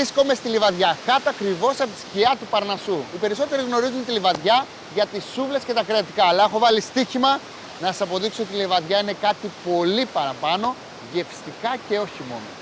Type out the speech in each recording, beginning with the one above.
Βρίσκομαι στη Λιβαδιά, κάτω ακριβώς από τη σκιά του Παρνασού. Οι περισσότεροι γνωρίζουν τη Λιβαδιά για τις σούβλες και τα κρεατικά. Αλλά έχω βάλει στοίχημα να σας αποδείξω ότι η Λιβαδιά είναι κάτι πολύ παραπάνω, γευστικά και όχι μόνο.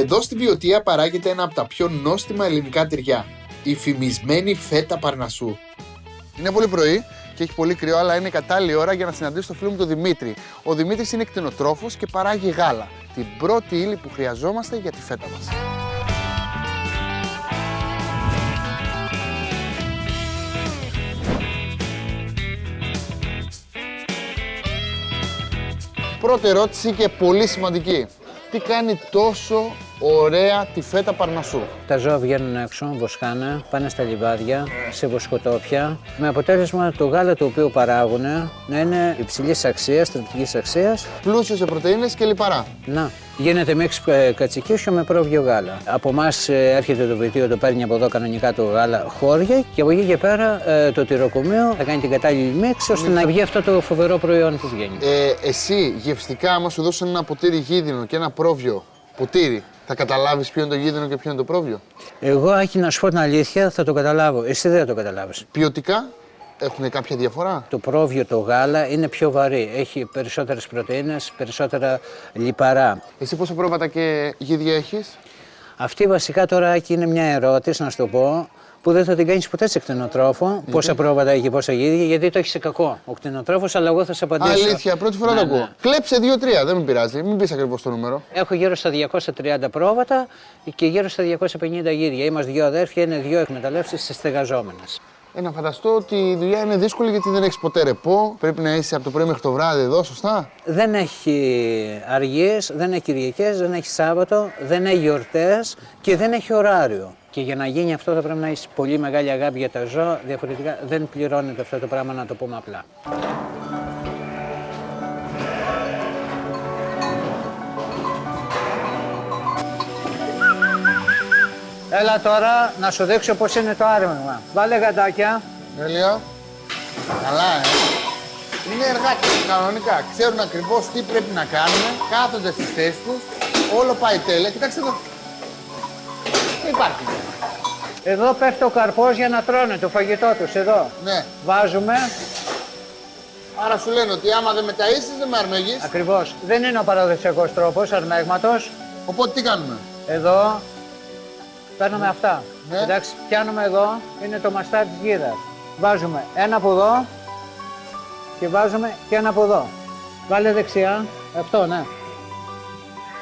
Εδώ στην Βιωτία παράγεται ένα από τα πιο νόστιμα ελληνικά τυριά. Η φημισμένη φέτα Παρνασού. Είναι πολύ πρωί και έχει πολύ κρύο, αλλά είναι η κατάλληλη ώρα για να συναντήσω το φίλο μου τον Δημήτρη. Ο Δημήτρης είναι κτηνοτρόφος και παράγει γάλα. Την πρώτη ύλη που χρειαζόμαστε για τη φέτα μας. Πρώτη ερώτηση και πολύ σημαντική. Τι κάνει τόσο ωραία τη φέτα Παρνασού. Τα ζώα βγαίνουν έξω, βοσκάνε, πάνε στα λιβάδια, σε βοσκοτόπια. Με αποτέλεσμα το γάλα το οποίο παράγουν να είναι υψηλής αξίας, στρατηγική αξίας. Πλούσιο σε πρωτεΐνες και λιπαρά. Να, γίνεται μίξ ε, κατσικίσιο με πρόβιο γάλα. Από εμάς έρχεται το βιτίο, το παίρνει από εδώ κανονικά το γάλα χώρια και από εκεί και πέρα ε, το τυροκομείο θα κάνει την κατάλληλη μίξ ώστε να βγει αυτό το φοβερό προϊόν που βγαίνει. Ε, εσύ γευστικά, άμα σου δώσουν ένα ποτήρι γίδινο και ένα πρόβιο ποτήρι, θα καταλάβεις ποιο είναι το γίδινο και ποιο είναι το πρόβιο. Εγώ, Άκη, να σου πω την αλήθεια, θα το καταλάβω. Εσύ δεν θα το καταλάβεις. Ποιοτικά έχουν κάποια διαφορά; Το πρόβιο, το γάλα είναι πιο βαρύ. Έχει περισσότερες πρωτεΐνες, περισσότερα λιπαρά. Εσύ πόσα πρόβατα και γίδια έχεις; Αυτή βασικά τώρα Άκη, είναι μια ερώτηση, να σου το πω, που δεν θα την κάνεις ποτέ σε κτηνοτρόφο. Πόσα πρόβατα έχει, πόσα γίδια, γιατί το έχεις σε κακό ο κτηνοτρόφος, αλλά εγώ θα σε απαντήσω. Αλήθεια, πρώτη φορά Ναι, το ναι. ακούω. Κλέψε 2-3, δεν με πειράζει. Μην πεις ακριβώς το νούμερο. Έχω γύρω στα 230 πρόβατα και γύρω στα 250 γίδια. Είμαστε δύο αδέρφια, είναι δύο εκμεταλλεύσεις στεγαζόμενες. Ε, να φανταστώ ότι η δουλειά είναι δύσκολη γιατί δεν έχεις ποτέ ρεπό. Πρέπει να είσαι από το πρωί μέχρι το βράδυ εδώ, σωστά; Δεν έχει αργίες, δεν έχει Κυριακές, δεν έχει Σάββατο, δεν έχει γιορτές και δεν έχει ωράριο. Και για να γίνει αυτό θα πρέπει να έχεις πολύ μεγάλη αγάπη για τα ζώα, διαφορετικά δεν πληρώνεται αυτό το πράγμα να το πούμε απλά. Έλα τώρα να σου δείξω πώς είναι το άρμεγμα. Βάλε γαντάκια. Τέλεια. Καλά, ε. Είναι εργάτες κανονικά. Ξέρουν ακριβώς τι πρέπει να κάνουν. Κάθονται στη θέση τους. Όλο πάει τέλεια. Κοιτάξτε εδώ. Δεν υπάρχει. Εδώ πέφτει ο καρπός για να τρώνε το φαγητό τους, εδώ. Ναι. Βάζουμε, Άρα σου λένε ότι άμα δεν με ταΐσεις δεν με αρμέγεις. ακριβώς. Δεν είναι ο παραδοσιακός τρόπος αρμέγματος. Οπότε τι κάνουμε; Εδώ παίρνουμε αυτά. Ναι. Εντάξει, πιάνουμε εδώ, είναι το μαστάρι της γίδας. Βάζουμε ένα από εδώ και βάζουμε και ένα από εδώ. Βάλε δεξιά, αυτό ναι.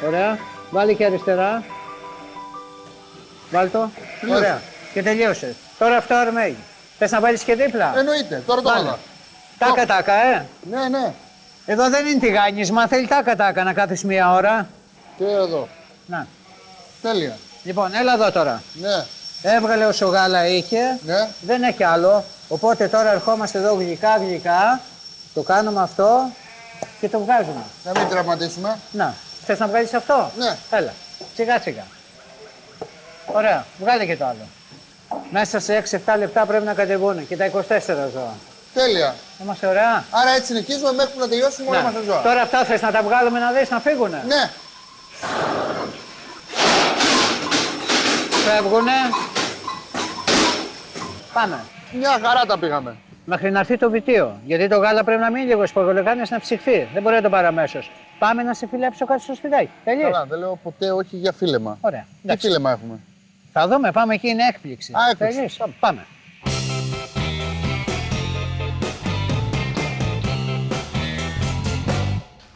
Ωραία. Βάλε και αριστερά. Βάλ το. Ωραία. Και τελείωσε. Τώρα αυτό αρμέγει. Θες να βάλεις και δίπλα; Εννοείται. Τώρα το Βάλε. βάλα. Τάκα τάκα, ε. Ναι, ναι. Εδώ δεν είναι τηγάνισμα, θέλει τάκα τάκα να κάθεις μία ώρα. Και εδώ. Να. Τέλεια. Λοιπόν, έλα εδώ τώρα. Ναι. Έβγαλε όσο γάλα είχε, Ναι. δεν έχει άλλο. Οπότε τώρα ερχόμαστε εδώ γλυκά γλυκά, το κάνουμε αυτό και το βγάζουμε. Να μην τραυματίσουμε. Να, θες να βγάλεις αυτό; Ναι. Έλα, σιγά σιγά. Ωραία, βγάλε και το άλλο. Μέσα σε 6-7 λεπτά πρέπει να κατεβούν και τα 24 ζώα. Τέλεια. Είμαστε ωραία. Άρα έτσι συνεχίζουμε μέχρι που να τελειώσουμε όλα Να. μας τα ζώα. Τώρα αυτά θες να τα βγάλουμε να δεις να φύγουνε; Ναι. Φεύγουνε. Πάμε. Μια χαρά τα πήγαμε. Μέχρι να έρθει το βιτίο. Γιατί το γάλα πρέπει να μείνει λίγο σπογγολεκάνε να ψυχθεί. Δεν μπορεί να το πάρει αμέσως. Πάμε να σε φιλέψω κάτι στο σπιτάκι. Τελείως. Καλά, δεν λέω ποτέ όχι για φίλεμα. Ωραία. Τι εντάξει. φίλεμα έχουμε; Θα δούμε, πάμε εκεί, είναι έκπληξη. Α, έκπληξη. Τελείως, Πάμε.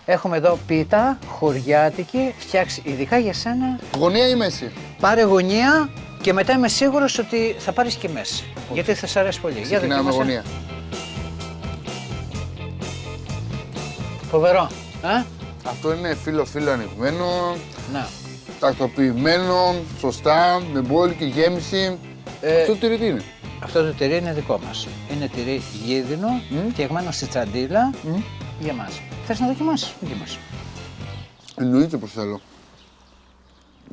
Έχουμε εδώ πίτα, χωριάτικη, φτιάξει ειδικά για σένα. Γωνία ή μέση; Πάρε γωνία και μετά είμαι σίγουρος ότι θα πάρεις και μέση. Γιατί θα σ' αρέσει πολύ. Για Ξεκινάμε με δοκίμασε. γωνία. Φοβερό. Α; Αυτό είναι φίλο-φίλο ανοιγμένο, Να. Τακτοποιημένο, σωστά, με μπόλικη γέμιση. Ε, Αυτό το τυρί τι είναι. Αυτό το τυρί είναι δικό μας. Είναι τυρί γίδινο, φτιαγμένο στη τσαντίλα για μας. Θες να δοκιμάσεις, δοκιμάσεις. Εννοείται πως θέλω.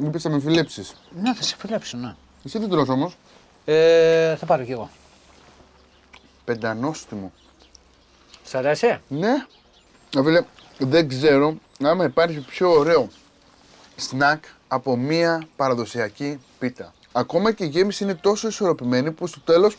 Είπες θα με φιλέψεις. Ναι, θα σε φιλέψω, ναι. Εσύ δεν τρως όμως. Ε, θα πάρω κι εγώ. Πεντανόστιμο. Σ' αρέσει; Ναι. Να φίλε, δεν ξέρω άμα υπάρχει πιο ωραίο σνακ από μία παραδοσιακή πίτα. Ακόμα και η γέμιση είναι τόσο ισορροπημένη που στο τέλος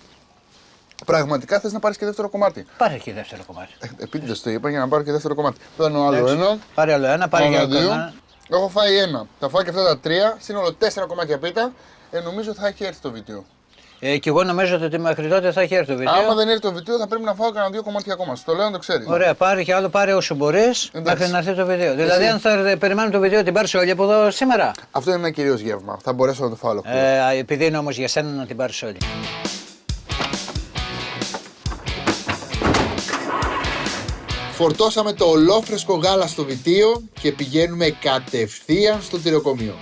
πραγματικά θες να πάρεις και δεύτερο κομμάτι. Πάρε και δεύτερο κομμάτι. Ε, Επίτηδες το είπα για να πάρω και δεύτερο κομμάτι. Παίρνω άλλο Εντάξει. ένα. Πάρε άλλο ένα, πάρε Άλλο για δύο. ένα. Έχω φάει ένα. Θα φάω και αυτά τα τρία. Σύνολο τέσσερα κομμάτια πίτα. Ε, νομίζω θα έχει έρθει το βίντεο. Ε, και εγώ νομίζω ότι μέχρι τότε θα έχει έρθει το βίντεο. Άμα δεν έρθει το βίντεο, θα πρέπει να φάω κανένα δύο κομμάτια ακόμα. Στο λέω να το ξέρει. Ωραία, πάρε και άλλο, πάρε όσο μπορείς μέχρι να έρθει το βίντεο. Δηλαδή, αν θα ε, περιμένουμε το βίντεο, την πάρει όλη από εδώ σήμερα. Αυτό είναι ένα κυρίως γεύμα. Θα μπορέσω να το φάω ολόκληρο. Ε, επειδή είναι όμως για σένα να την πάρεις όλη. Φορτώσαμε το ολόφρεσκο γάλα στο βιτίο και πηγαίνουμε κατευθείαν στο τυροκομείο.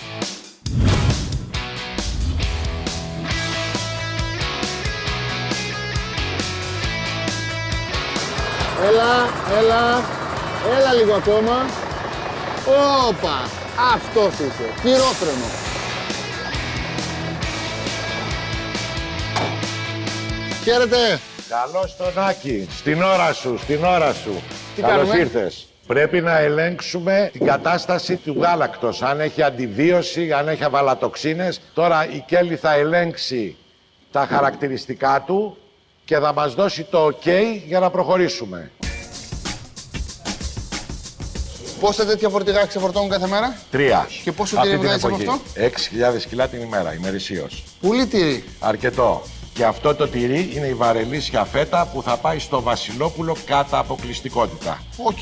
Έλα, έλα, έλα λίγο ακόμα. Όπα, αυτός είσαι, χειρόφρενο. Χαίρετε. Καλώς τον Άκη. Στην ώρα σου, στην ώρα σου. Τι Καλώς κάνουμε; ήρθες. Πρέπει να ελέγξουμε την κατάσταση του γάλακτος. Αν έχει αντιβίωση, αν έχει αβαλατοξίνες. Τώρα η Κέλλη θα ελέγξει τα χαρακτηριστικά του και θα μας δώσει το OK για να προχωρήσουμε. Πόσα τέτοια φορτηγά ξεφορτώνουν κάθε μέρα; Τρία. Και πόσο Αυτή τυρί την βγάζεις από εποχή. αυτό; 6.000 κιλά την ημέρα, ημερησίως. Πολύ τυρί. Αρκετό. Και αυτό το τυρί είναι η βαρελίσια φέτα που θα πάει στο Βασιλόπουλο κατά αποκλειστικότητα. Οκ.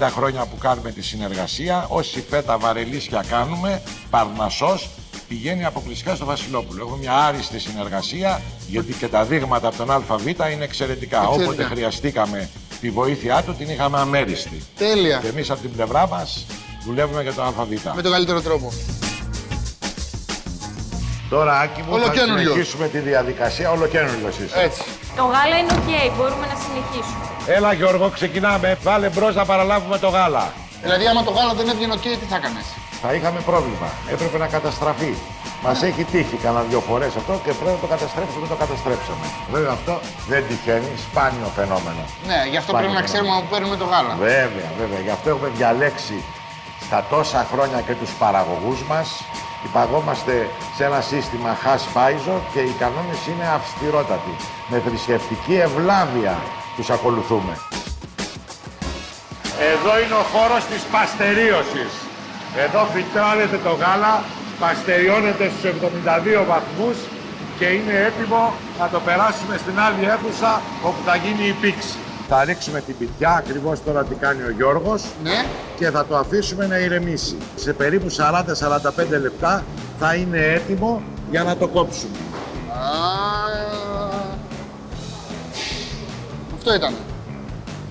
30 χρόνια που κάνουμε τη συνεργασία, όση φέτα βαρελίσια κάνουμε, Παρνασσός, πηγαίνει αποκλειστικά στο Βασιλόπουλο. Έχουμε μια άριστη συνεργασία, γιατί και τα δείγματα από τον ΑΒ είναι εξαιρετικά. Εξαιρετικά. Όποτε χρειαστήκαμε τη βοήθειά του, την είχαμε αμέριστη. Τέλεια. Και εμείς από την πλευρά μας δουλεύουμε για το ΑΒ. Με τον καλύτερο τρόπο. Τώρα, Άκη μου, θα Ολοκαίνουργιος. συνεχίσουμε τη διαδικασία. Ολοκαίνουργιος είσαι. Έτσι. Το γάλα είναι οκ, μπορούμε να συνεχίσουμε. Έλα Γιώργο, ξεκινάμε. Βάλε μπρος να παραλάβουμε το γάλα. Δηλαδή, άμα το γάλα δεν έβγαινε οκ, τι θα έκανες; Θα είχαμε πρόβλημα. Έπρεπε να καταστραφεί. Μας έχει τύχει κανένα δύο φορές αυτό και πρέπει να το καταστρέψουμε. Δεν το καταστρέψαμε. Βέβαια αυτό δεν τυχαίνει. Σπάνιο φαινόμενο. Ναι, γι' αυτό Σπάνιο πρέπει να φαινόμενο. ξέρουμε από πού παίρνουμε το γάλα. Βέβαια, βέβαια. Γι' αυτό έχουμε διαλέξει στα τόσα χρόνια και τους παραγωγούς μας. Υπαγόμαστε σε ένα σύστημα HACCP, ISO και οι κανόνες είναι αυστηρότατοι. Με θρησκευτική ευλάβεια τους ακολουθούμε. Εδώ είναι ο χώρος της παστερίωσης. Εδώ φιλτράρεται το γάλα, παστεριώνεται στους 72 βαθμούς και είναι έτοιμο να το περάσουμε στην άλλη αίθουσα όπου θα γίνει η πήξη. Θα ρίξουμε την πιτιά, ακριβώς τώρα τι κάνει ο Γιώργος Ναι. και θα το αφήσουμε να ηρεμήσει. Σε περίπου 40-45 λεπτά θα είναι έτοιμο για να το κόψουμε. Α, Αυτό ήταν.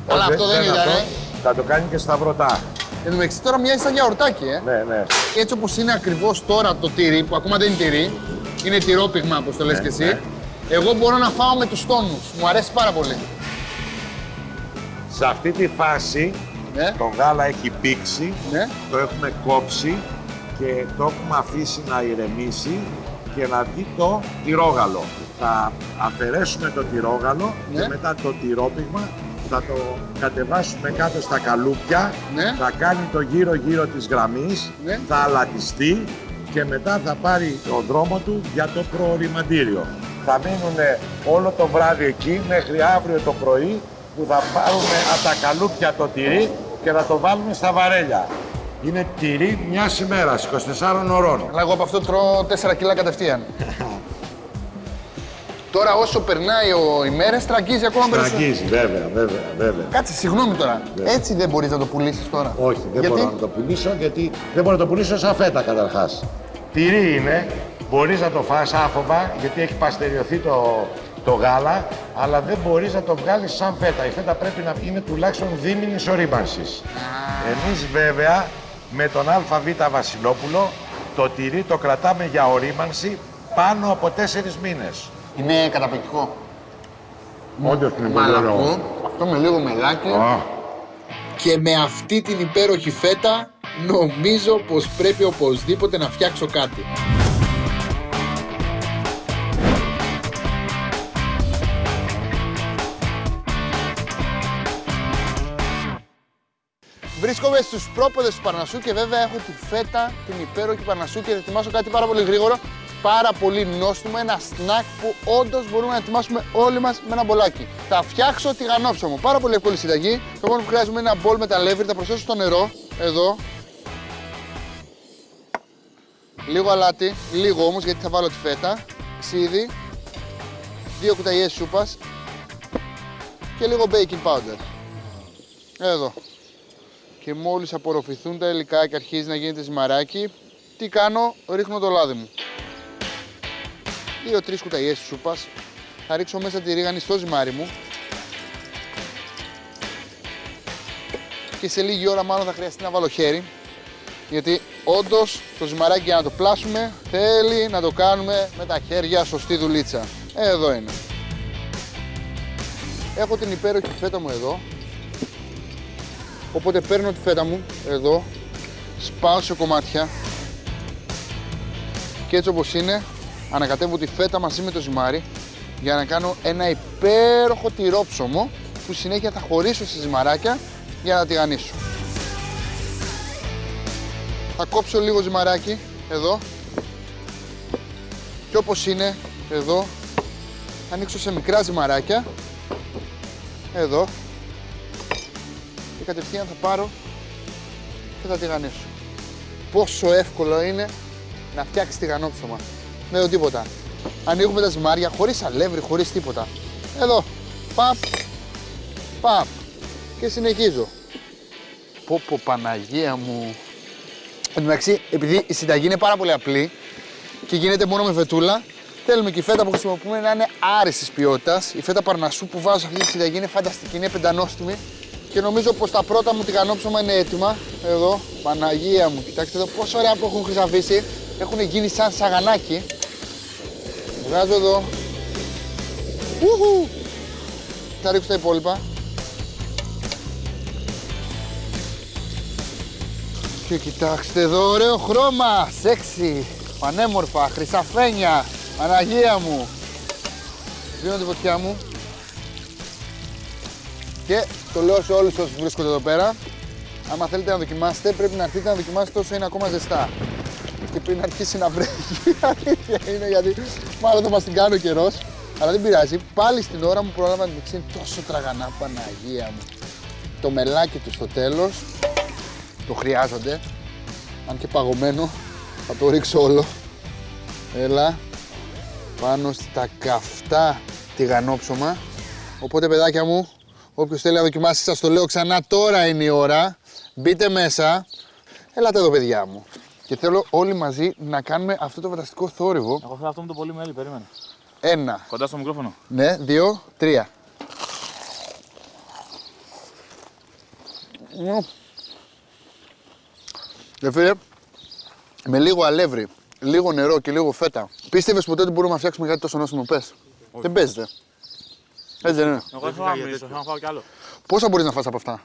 Αλλά Όχι, αυτό δεν ήταν, αυτό. ε. Θα το κάνει και σταυρωτά. Εν τω μεταξύ τώρα μοιάζει σαν γιαουρτάκι, ε. Ναι, ναι. Έτσι όπως είναι ακριβώς τώρα το τυρί, που ακόμα δεν είναι τυρί, είναι τυρόπιγμα όπως το λες Ναι, και εσύ, ναι. εγώ μπορώ να φάω με τους τόνους. Μου αρέσει πάρα πολύ. Σε αυτή τη φάση Ναι. το γάλα έχει πήξει, Ναι. το έχουμε κόψει και το έχουμε αφήσει να ηρεμήσει και να βγει το τυρόγαλο. Θα αφαιρέσουμε το τυρόγαλο Ναι. και μετά το τυρόπιγμα θα το κατεβάσουμε κάτω στα καλούπια, Ναι. θα κάνει το γύρο-γύρο της γραμμής, Ναι. θα αλατιστεί και μετά θα πάρει τον δρόμο του για το προοριμαντήριο. θα μείνουν όλο το βράδυ εκεί μέχρι αύριο το πρωί που θα πάρουμε από τα καλούπια το τυρί και θα το βάλουμε στα βαρέλια. Είναι τυρί μιας ημέρας, 24 ωρών. Αλλά εγώ από αυτό τρώω 4 κιλά κατευθείαν. Τώρα όσο περνάει ο ημέρες, τραγγίζει ακόμα περισσότερο. Τραγγίζει, βέβαια, βέβαια, βέβαια. Κάτσε, συγγνώμη τώρα. Έτσι δεν μπορείς να το πουλήσεις τώρα. Όχι, δεν Γιατί; μπορώ να το πουλήσω γιατί δεν μπορώ να το πουλήσω σαν φέτα καταρχάς. Τυρί είναι, μπορείς να το φας άφοβα γιατί έχει παστεριωθεί το, το γάλα, αλλά δεν μπορείς να το βγάλεις σαν φέτα. Η φέτα πρέπει να είναι τουλάχιστον δίμηνης ορίμανσης. Εμείς βέβαια με τον ΑΒ Βασιλόπουλο το τυρί το κρατάμε για ορίμανση πάνω από τέσσερις μήνες. Είναι καταπληκτικό. Όντως είναι πολύ ωραίο. Μαλακό, αυτό με λίγο μελάκι. Α, Και με αυτή την υπέροχη φέτα, νομίζω πως πρέπει οπωσδήποτε να φτιάξω κάτι. Βρίσκομαι στους πρόποδες του Παρνασσού και βέβαια έχω τη φέτα, την υπέροχη Παρνασσού και θα ετοιμάσω κάτι πάρα πολύ γρήγορο, πάρα πολύ νόστιμο, ένα σνακ που όντως μπορούμε να ετοιμάσουμε όλοι μας με ένα μπολάκι. Θα φτιάξω τηγανόψωμο, πάρα πολύ εύκολη συνταγή. Το μόνο που χρειάζομαι είναι ένα μπολ με τα λεύρη, θα προσθέσω στο νερό, εδώ. Λίγο αλάτι, λίγο όμως γιατί θα βάλω τη φέτα, ξύδι, δύο κουταλιές σούπας και λίγο baking powder. Εδώ και μόλις απορροφηθούν τα υλικά και αρχίζει να γίνεται ζυμαράκι, τι κάνω, ρίχνω το λάδι μου. Δύο-τρεις κουταλιές σούπας, θα ρίξω μέσα τη ρίγανη στο ζυμάρι μου. Και σε λίγη ώρα μάλλον θα χρειαστεί να βάλω χέρι. Γιατί όντως το ζυμαράκι για να το πλάσουμε θέλει να το κάνουμε με τα χέρια σωστή δουλίτσα. Ε, Εδώ είναι. Έχω την υπέροχη φέτα μου εδώ, Οπότε παίρνω τη φέτα μου εδώ, σπάω σε κομμάτια. Και έτσι όπως είναι ανακατεύω τη φέτα μαζί με το ζυμάρι για να κάνω ένα υπέροχο τυρόψωμο που συνέχεια θα χωρίσω σε ζυμαράκια για να τηγανίσω. Θα κόψω λίγο ζυμαράκι εδώ και όπως είναι εδώ θα ανοίξω σε μικρά ζυμαράκια εδώ και κατευθείαν θα πάρω και θα τηγανίσω. Πόσο εύκολο είναι να φτιάξεις τηγανόψωμα. Με το τίποτα. Ανοίγουμε τα ζυμάρια χωρίς αλεύρι, χωρίς τίποτα. Εδώ. Παπ. Παπ. Και συνεχίζω. Πω πω Παναγία μου. Εν τω μεταξύ, επειδή η συνταγή είναι πάρα πολύ απλή και γίνεται μόνο με φετούλα, θέλουμε και η φέτα που χρησιμοποιούμε να είναι άριστης ποιότητας. Η φέτα παρνασού που βάζω σε αυτή τη συνταγή είναι φανταστική, είναι πεντανόστιμη και νομίζω πως τα πρώτα μου τηγανόψωμα είναι έτοιμα. Εδώ, Παναγία μου, κοιτάξτε εδώ πόσο ωραία που έχουν χρυσαφίσει. Έχουν γίνει σαν σαγανάκι. Βγάζω εδώ. Ουχου. Θα ρίξω τα υπόλοιπα. Και κοιτάξτε εδώ, ωραίο χρώμα, σεξι, πανέμορφα, χρυσαφένια, Παναγία μου. Δίνω τη φωτιά μου. Και το λέω σε όλους όσους βρίσκονται εδώ πέρα. Άμα θέλετε να δοκιμάσετε, πρέπει να αρχίσετε να δοκιμάσετε όσο είναι ακόμα ζεστά. Και πριν αρχίσει να βρέχει, αλήθεια είναι γιατί μάλλον θα μας την κάνει ο καιρός. Αλλά δεν πειράζει, πάλι στην ώρα μου πρόλαβα να την είναι τόσο τραγανά, Παναγία μου. Το μελάκι του στο τέλος, το χρειάζονται. Αν και παγωμένο, θα το ρίξω όλο. Έλα, πάνω στα καυτά τηγανόψωμα. Οπότε παιδάκια μου, όποιος θέλει να δοκιμάσει σας το λέω ξανά, τώρα είναι η ώρα. Μπείτε μέσα. Ελάτε εδώ παιδιά μου. Και θέλω όλοι μαζί να κάνουμε αυτό το φανταστικό θόρυβο. Εγώ θέλω αυτό με το πολύ μέλι, περίμενε. Ένα, Κοντά στο μικρόφωνο. ναι, δύο, τρία. Μμμ. Και φίλε, με λίγο αλεύρι, λίγο νερό και λίγο φέτα. Πίστευες ποτέ ότι μπορούμε να φτιάξουμε κάτι τόσο νόστιμο, πες; Δεν παίζεται. Έτσι δεν είναι. Εγώ θέλω να μιλήσω, θέλω να φάω κι άλλο. Πόσα μπορείς να φας από αυτά;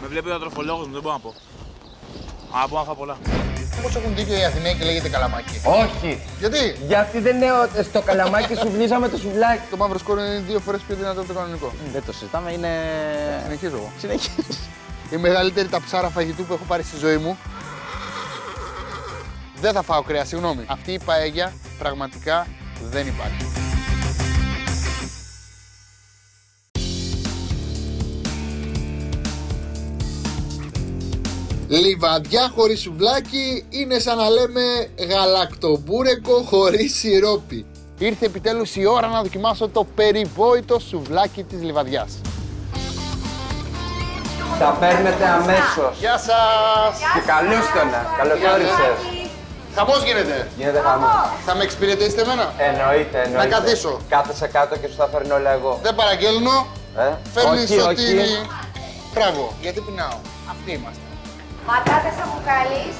Με βλέπει ο διατροφολόγος μου, δεν μπορώ να πω. Αλλά μπορώ να φάω πολλά. Πώς έχουν δίκιο οι Αθηναίοι και λέγεται καλαμάκι. Όχι. Γιατί; Γιατί δεν είναι ο- στο καλαμάκι σου βλύζαμε το σουβλάκι. το μαύρο σκόρ είναι δύο φορές πιο δυνατό από το κανονικό. Δεν το συζητάμε, είναι. Συνεχίζω εγώ. Συνεχίζεις. Η μεγαλύτερη ταψάρα φαγητού που έχω πάρει στη ζωή μου. Δεν θα φάω κρέα, συγγνώμη. Αυτή η παέγια πραγματικά δεν υπάρχει. Λιβαδιά χωρίς σουβλάκι είναι σαν να λέμε γαλακτομπούρεκο χωρίς σιρόπι. Ήρθε επιτέλους η ώρα να δοκιμάσω το περιβόητο σουβλάκι της Λιβαδιάς. Τα παίρνετε αμέσως. Γεια σας! Και καλώς το να. Καλώς Γεια σας. όρισες. Χαμός γίνεται. Γίνεται χαμός. Θα με εξυπηρετήσετε εμένα; Εννοείται, εννοείται. καθίσω. Κάθεσαι κάτω και σου τα φέρνω όλα εγώ. Δεν παραγγέλνω. Ε; Φέρνεις όχι, σωτήρι. όχι. Μπράβο. Γιατί πεινάω. Αυτοί είμαστε. Πατάτες αμπουκαλής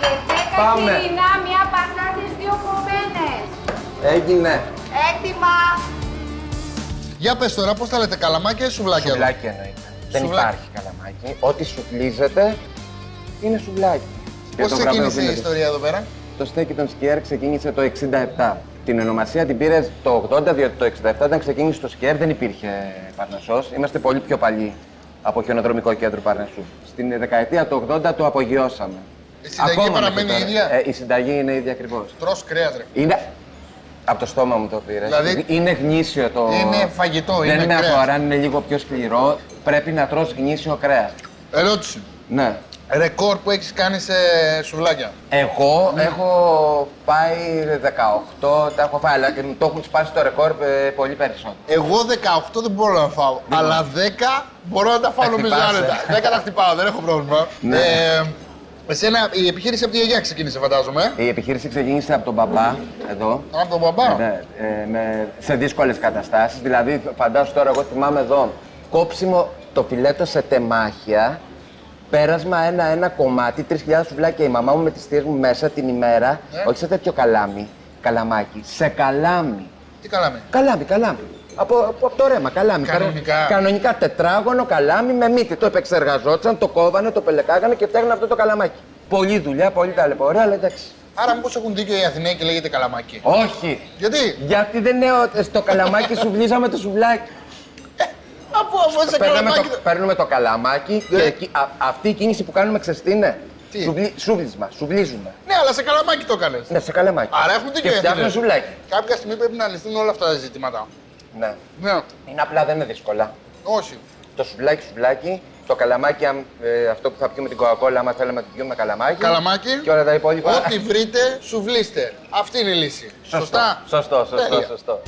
και 10 Πάμε. χοιρινά, μια πατάτες, δύο κομμένες. Έγινε. Έτοιμα. Για πες τώρα, πώς τα λέτε, καλαμάκια ή σουβλάκια; εδώ; Σουβλάκι εννοείται. Δεν Σουβλάκι. υπάρχει καλαμάκι. Ό,τι σουβλίζεται είναι σουβλάκι. Και Πώς το ξεκίνησε η γραβείο ιστορία εδώ πέρα; Το στέκι των Σκιέρ ξεκίνησε το 67. Την ονομασία την πήρε το 80, διότι το 67 όταν ξεκίνησε το Σκιέρ δεν υπήρχε Παρνασσός. Είμαστε πολύ πιο παλιοί από χιονοδρομικό κέντρο Παρνασσού. Στην δεκαετία του 80 το απογειώσαμε. Η συνταγή Ακόμα παραμένει μέχρι η τώρα. ίδια; Ε, η συνταγή είναι η ίδια ακριβώς. Τρως κρέας ρε. Είναι. Από το στόμα μου το πήρες. Δηλαδή- Είναι γνήσιο το. Είναι φαγητό, Δεν είναι είναι κρέας. αφορά, αν είναι λίγο πιο σκληρό. Πρέπει να τρως γνήσιο κρέας. Ερώτηση. Ναι. Ρεκόρ που έχεις κάνει σε σουβλάκια. Εγώ Ναι. έχω πάει 18, τα έχω φάει, αλλά και μου το έχουν σπάσει το ρεκόρ ε, πολύ περισσότερο. Εγώ 18 δεν μπορώ να φάω, αλλά 10 μπορώ να τα φάω Τα νομίζω χτυπάς, άνετα. 10 τα χτυπάω, δεν έχω πρόβλημα. Ναι. Ε, εσένα, η επιχείρηση από τη γιαγιά ξεκίνησε φαντάζομαι. Η επιχείρηση ξεκίνησε από τον μπαμπά, εδώ, Από τον μπαμπά; ναι, ε, με, σε δύσκολες καταστάσεις. Δηλαδή, φαντάσου τώρα, εγώ θυμάμαι εδώ, κόψιμο το φιλέτο σε τεμάχια, πέρασμα ένα-ένα κομμάτι, 3.000 σουβλάκια η μαμά μου με τις θείες μου μέσα την ημέρα, Ναι. όχι σε τέτοιο καλάμι, καλαμάκι, σε καλάμι. Τι καλάμε. Καλάμι, καλάμι. Από, από, από το ρέμα, καλάμι. Κανονικά. Κανονικά τετράγωνο καλάμι με μύτη. Το επεξεργαζόταν, το κόβανε, το πελεκάγανε και φτιάχνανε αυτό το καλαμάκι. Πολλή δουλειά, πολύ ταλαιπωρία, αλλά εντάξει. Άρα μήπως έχουν δίκιο οι Αθηναίοι και λέγεται καλαμάκι; Όχι. Γιατί, Γιατί δεν είναι ο- στο καλαμάκι σου βλύζαμε το σουβλάκι. Αφού, αφού είσαι Παίρνουμε καλαμάκι. το, παίρνουμε το καλαμάκι Ναι. και εκεί- α- αυτή η κίνηση που κάνουμε ξέρεις τι είναι; Τι; Σουβλί, σουβλίσμα, σουβλίζουμε. Ναι, αλλά σε καλαμάκι το έκανες. Ναι, σε καλαμάκι. Άρα έχουν δίκιο Και οι φτιάχνουμε Αθηναίοι. σουβλάκι. Κάποια στιγμή πρέπει να λυθούν όλα αυτά τα ζητήματα. Ναι. Ναι, Είναι απλά, δεν είναι δύσκολα. όχι. Το σουβλάκι, σουβλάκι, το καλαμάκι, αν, ε, αυτό που θα πιούμε την κοκακόλα, άμα θέλουμε να την πιούμε καλαμάκι. Καλαμάκι. Και όλα τα υπόλοιπα. Ό,τι βρείτε, σουβλίστε. Αυτή είναι η λύση. Σωστά. Σωστό, σωστό, Τέλεια. σωστό.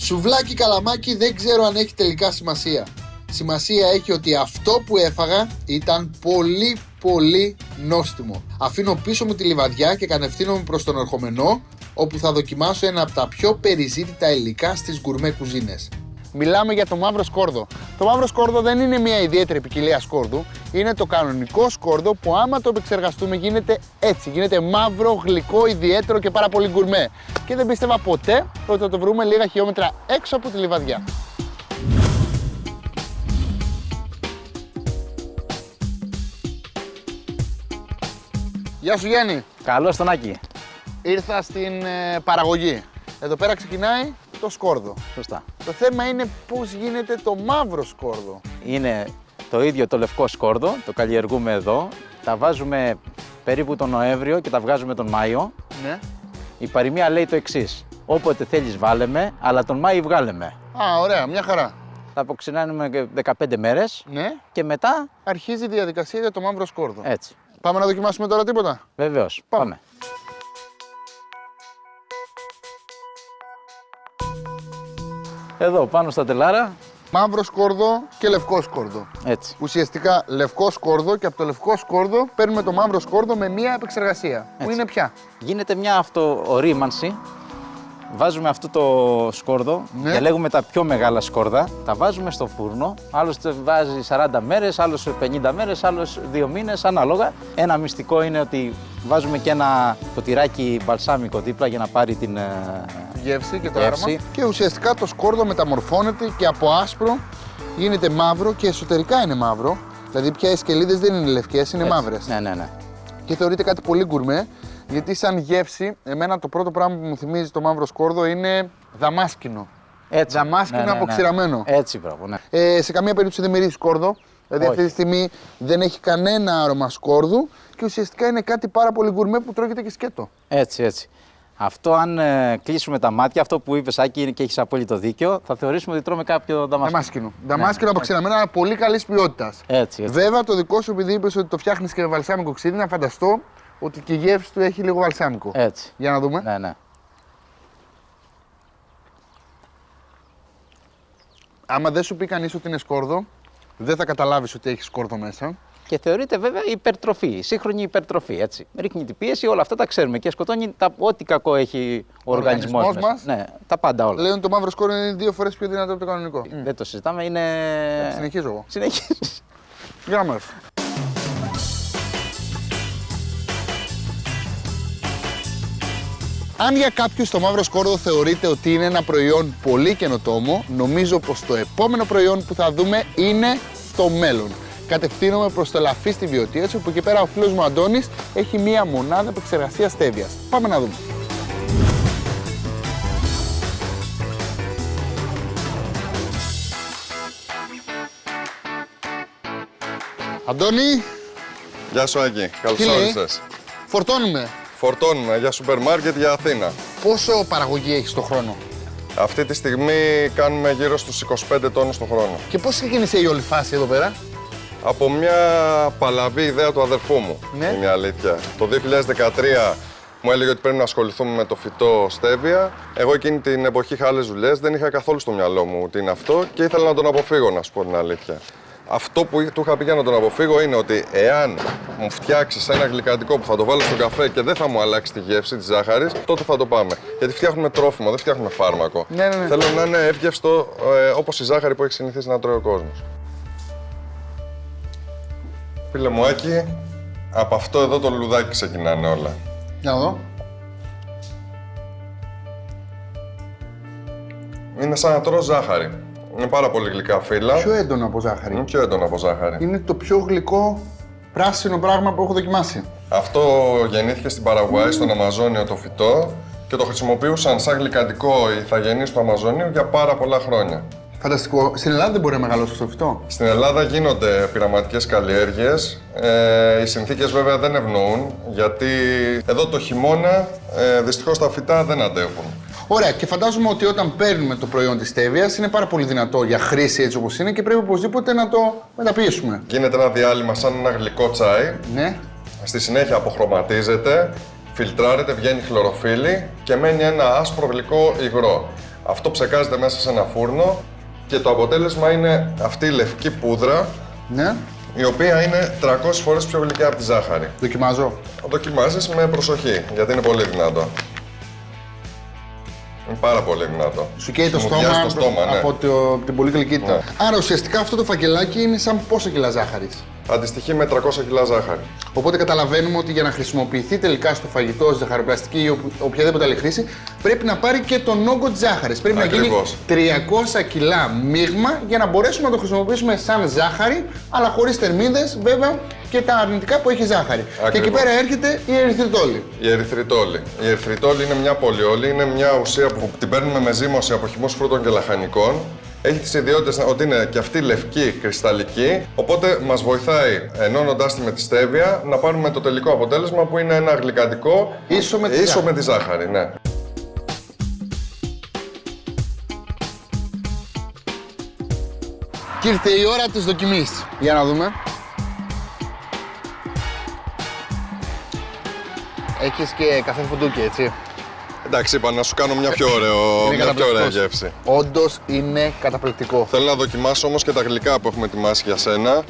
Σουβλάκι καλαμάκι δεν ξέρω αν έχει τελικά σημασία. Σημασία έχει ότι αυτό που έφαγα ήταν πολύ πολύ νόστιμο. Αφήνω πίσω μου τη λιβαδιά και κατευθύνομαι προς τον ερχομενό όπου θα δοκιμάσω ένα από τα πιο περιζήτητα υλικά στις γκουρμέ κουζίνες. Μιλάμε για το μαύρο σκόρδο. Το μαύρο σκόρδο δεν είναι μια ιδιαίτερη ποικιλία σκόρδου. Είναι το κανονικό σκόρδο που άμα το επεξεργαστούμε γίνεται έτσι. Γίνεται μαύρο, γλυκό, ιδιαίτερο και πάρα πολύ γκουρμέ. Και δεν πίστευα ποτέ ότι θα το βρούμε λίγα χιλιόμετρα έξω από τη λιβαδιά. Γεια σου Γιάννη. Καλώς τον Άκη. Ήρθα στην ε, παραγωγή. Εδώ πέρα ξεκινάει το σκόρδο. Σωστά. Το θέμα είναι πώς γίνεται το μαύρο σκόρδο. Είναι το ίδιο το λευκό σκόρδο, το καλλιεργούμε εδώ. Τα βάζουμε περίπου τον Νοέμβριο και τα βγάζουμε τον Μάιο. Ναι. Η παροιμία λέει το εξής. Όποτε θέλεις, βάλε με, αλλά τον Μάιο βγάλε με. Α, ωραία, μια χαρά. Θα αποξηνάνουμε και 15 μέρες Ναι. και μετά Αρχίζει η διαδικασία για το μαύρο σκόρδο. έτσι. Πάμε να δοκιμάσουμε τώρα τίποτα; Βεβαίως. Πάμε. Πάμε. Εδώ πάνω στα τελάρα, Μαύρος σκόρδο και λευκός σκόρδο. έτσι. Ουσιαστικά λευκός σκόρδο και από το λευκό σκόρδο παίρνουμε το μαύρο σκόρδο με μία επεξεργασία. Που Έτσι. είναι πια; Γίνεται μια αυτοορίμανση. Βάζουμε αυτό το σκόρδο, Ναι. διαλέγουμε τα πιο μεγάλα σκόρδα, τα βάζουμε στο φούρνο. Άλλος το βάζει 40 μέρες, άλλος 50 μέρες, άλλος 2 μήνες, ανάλογα. Ένα μυστικό είναι ότι βάζουμε και ένα ποτηράκι μπαλσάμικο δίπλα για να πάρει την. ε, Γεύση και το Γεύση. άρωμα. Και ουσιαστικά το σκόρδο μεταμορφώνεται και από άσπρο γίνεται μαύρο και εσωτερικά είναι μαύρο. Δηλαδή πια οι σκελίδες δεν είναι λευκές, είναι έτσι. μαύρες. Ναι, ναι, ναι. Και θεωρείται κάτι πολύ γκουρμέ, γιατί σαν γεύση, εμένα το πρώτο πράγμα που μου θυμίζει το μαύρο σκόρδο είναι δαμάσκινο. Έτσι. Δαμάσκινο αποξηραμένο. Έτσι, μπράβο, ναι. Ε, σε καμία περίπτωση δεν μυρίζει σκόρδο. Δηλαδή Όχι. αυτή τη στιγμή δεν έχει κανένα άρωμα σκόρδου και ουσιαστικά είναι κάτι πάρα πολύ γκουρμέ που τρώγεται και σκέτο. Έτσι, έτσι. Αυτό, αν ε, κλείσουμε τα μάτια, αυτό που είπες, Άκη, και έχεις απόλυτο δίκιο, θα θεωρήσουμε ότι τρώμε κάποιο δαμάσκινο. Δαμάσκινο. Δαμάσκινο από ξεναμένα πολύ καλής ποιότητας. Έτσι, έτσι. Βέβαια, το δικό σου, επειδή είπες ότι το φτιάχνεις και με βαλσάμικο ξύδι, να φανταστώ ότι και η γεύση του έχει λίγο βαλσάμικο. Έτσι. Για να δούμε. Ναι, ναι. Άμα δεν σου πει κανείς ότι είναι σκόρδο, δεν θα καταλάβεις ότι έχεις σκόρδο μέσα. Και θεωρείται βέβαια υπερτροφή, σύγχρονη υπερτροφή. Έτσι. Ρίχνει την πίεση, όλα αυτά τα ξέρουμε και σκοτώνει τα, ό,τι κακό έχει ο, Ο οργανισμός οργανισμός μας. Ναι, τα πάντα όλα. Λέω ότι το μαύρο σκόρδο είναι δύο φορές πιο δυνατό από το κανονικό. Δεν το συζητάμε, είναι. Συνεχίζω εγώ. Συνεχίζεις. Για Αν για κάποιους το μαύρο σκόρδο θεωρείται ότι είναι ένα προϊόν πολύ καινοτόμο, νομίζω πως το επόμενο προϊόν που θα δούμε είναι το μέλλον. Κατευθύνομαι προς το ελαφί στη βιωτεία που εκεί πέρα ο φίλος μου Αντώνης έχει μία μονάδα επεξεργασίας στέβιας. Πάμε να δούμε. Αντώνη, Γεια σου Άκη, καλώς Τι λέει; όρισες. φορτώνουμε. Φορτώνουμε για σούπερ μάρκετ για Αθήνα. Πόσο παραγωγή έχεις το χρόνο; Αυτή τη στιγμή κάνουμε γύρω στους 25 τόνους το χρόνο. και πώς ξεκίνησε η όλη φάση εδώ πέρα; Από μια παλαβή ιδέα του αδερφού μου, Ναι. είναι η αλήθεια. Το 2013 μου έλεγε ότι πρέπει να ασχοληθούμε με το φυτό στέβια. Εγώ εκείνη την εποχή είχα άλλες δουλειές, δεν είχα καθόλου στο μυαλό μου τι είναι αυτό και ήθελα να τον αποφύγω, να σου πω την αλήθεια. Αυτό που του είχα πει για να τον αποφύγω είναι ότι εάν μου φτιάξεις ένα γλυκαντικό που θα το βάλω στον καφέ και δεν θα μου αλλάξει τη γεύση της ζάχαρης, τότε θα το πάμε. Γιατί φτιάχνουμε τρόφιμο, δεν φτιάχνουμε φάρμακο. Ναι, ναι, ναι. Θέλω να είναι εύγευστο ε, όπως η ζάχαρη που έχει συνηθίσει να τρώει ο κόσμος. Φίλε μου, Άκη, από αυτό εδώ το λουδάκι ξεκινάνε όλα. Για να δω. Είναι σαν να τρώω ζάχαρη. Είναι πάρα πολύ γλυκά φύλλα. Πιο έντονο από ζάχαρη. Είναι πιο έντονο από ζάχαρη. Είναι το πιο γλυκό πράσινο πράγμα που έχω δοκιμάσει. Αυτό γεννήθηκε στην Παραγουάη, στον Αμαζόνιο το φυτό και το χρησιμοποιούσαν σαν γλυκαντικό οι ηθαγενείς του Αμαζονίου για πάρα πολλά χρόνια. Φανταστικό. Στην Ελλάδα δεν μπορεί να μεγαλώσει αυτό το φυτό. Στην Ελλάδα γίνονται πειραματικές καλλιέργειες. Ε, οι συνθήκες βέβαια δεν ευνοούν, γιατί εδώ το χειμώνα ε, δυστυχώς τα φυτά δεν αντέχουν. Ωραία, και φαντάζομαι ότι όταν παίρνουμε το προϊόν της στέβια είναι πάρα πολύ δυνατό για χρήση έτσι όπως είναι και πρέπει οπωσδήποτε να το μεταποιήσουμε. Γίνεται ένα διάλειμμα σαν ένα γλυκό τσάι. Ναι. Στη συνέχεια αποχρωματίζεται, φιλτράρεται, βγαίνει χλωροφύλλη και μένει ένα άσπρο γλυκό υγρό. Αυτό ψεκάζεται μέσα σε ένα φούρνο και το αποτέλεσμα είναι αυτή η λευκή πούδρα, Ναι. η οποία είναι 300 φορές πιο γλυκιά από τη ζάχαρη. Δοκιμάζω. Το δοκιμάζεις με προσοχή, γιατί είναι πολύ δυνατό. Είναι πάρα πολύ δυνατό. Σου καίει το Μου στόμα, βιάζει το στόμα, ναι. από, το, από την πολύ γλυκύτητα. Ναι. Άρα ουσιαστικά αυτό το φακελάκι είναι σαν πόσα κιλά ζάχαρης. Αντιστοιχεί με 300 κιλά ζάχαρη. Οπότε καταλαβαίνουμε ότι για να χρησιμοποιηθεί τελικά στο φαγητό, στη ζαχαροπλαστική ή οπου- οποιαδήποτε άλλη χρήση, πρέπει να πάρει και τον όγκο της ζάχαρης. Πρέπει Ακριβώς. να γίνει 300 κιλά μείγμα για να μπορέσουμε να το χρησιμοποιήσουμε σαν ζάχαρη, αλλά χωρίς θερμίδες βέβαια και τα αρνητικά που έχει η ζάχαρη. Και εκεί Ακριβώς. πέρα έρχεται η ερυθριτόλη. Η ερυθριτόλη. Η ερυθριτόλη είναι μια πολυόλη, είναι μια ουσία που την παίρνουμε με ζύμωση από χυμούς φρούτων και λαχανικών. Έχει τις ιδιότητες ότι είναι και αυτή λευκή, κρυσταλλική, οπότε μας βοηθάει ενώνοντάς τη με τη στέβια να πάρουμε το τελικό αποτέλεσμα που είναι ένα γλυκαντικό Ίσο με τη ίσο ζάχαρη. με τη ζάχαρη. Ναι. Και ήρθε η ώρα της δοκιμής. Για να δούμε. Έχεις και καφέ φουντούκι, έτσι. Εντάξει, είπα να σου κάνω μια πιο, ωραίο, Είναι μια πιο ωραία καταπληκτικός. γεύση. Όντως είναι καταπληκτικό. Θέλω να δοκιμάσω όμως και τα γλυκά που έχουμε ετοιμάσει για σένα.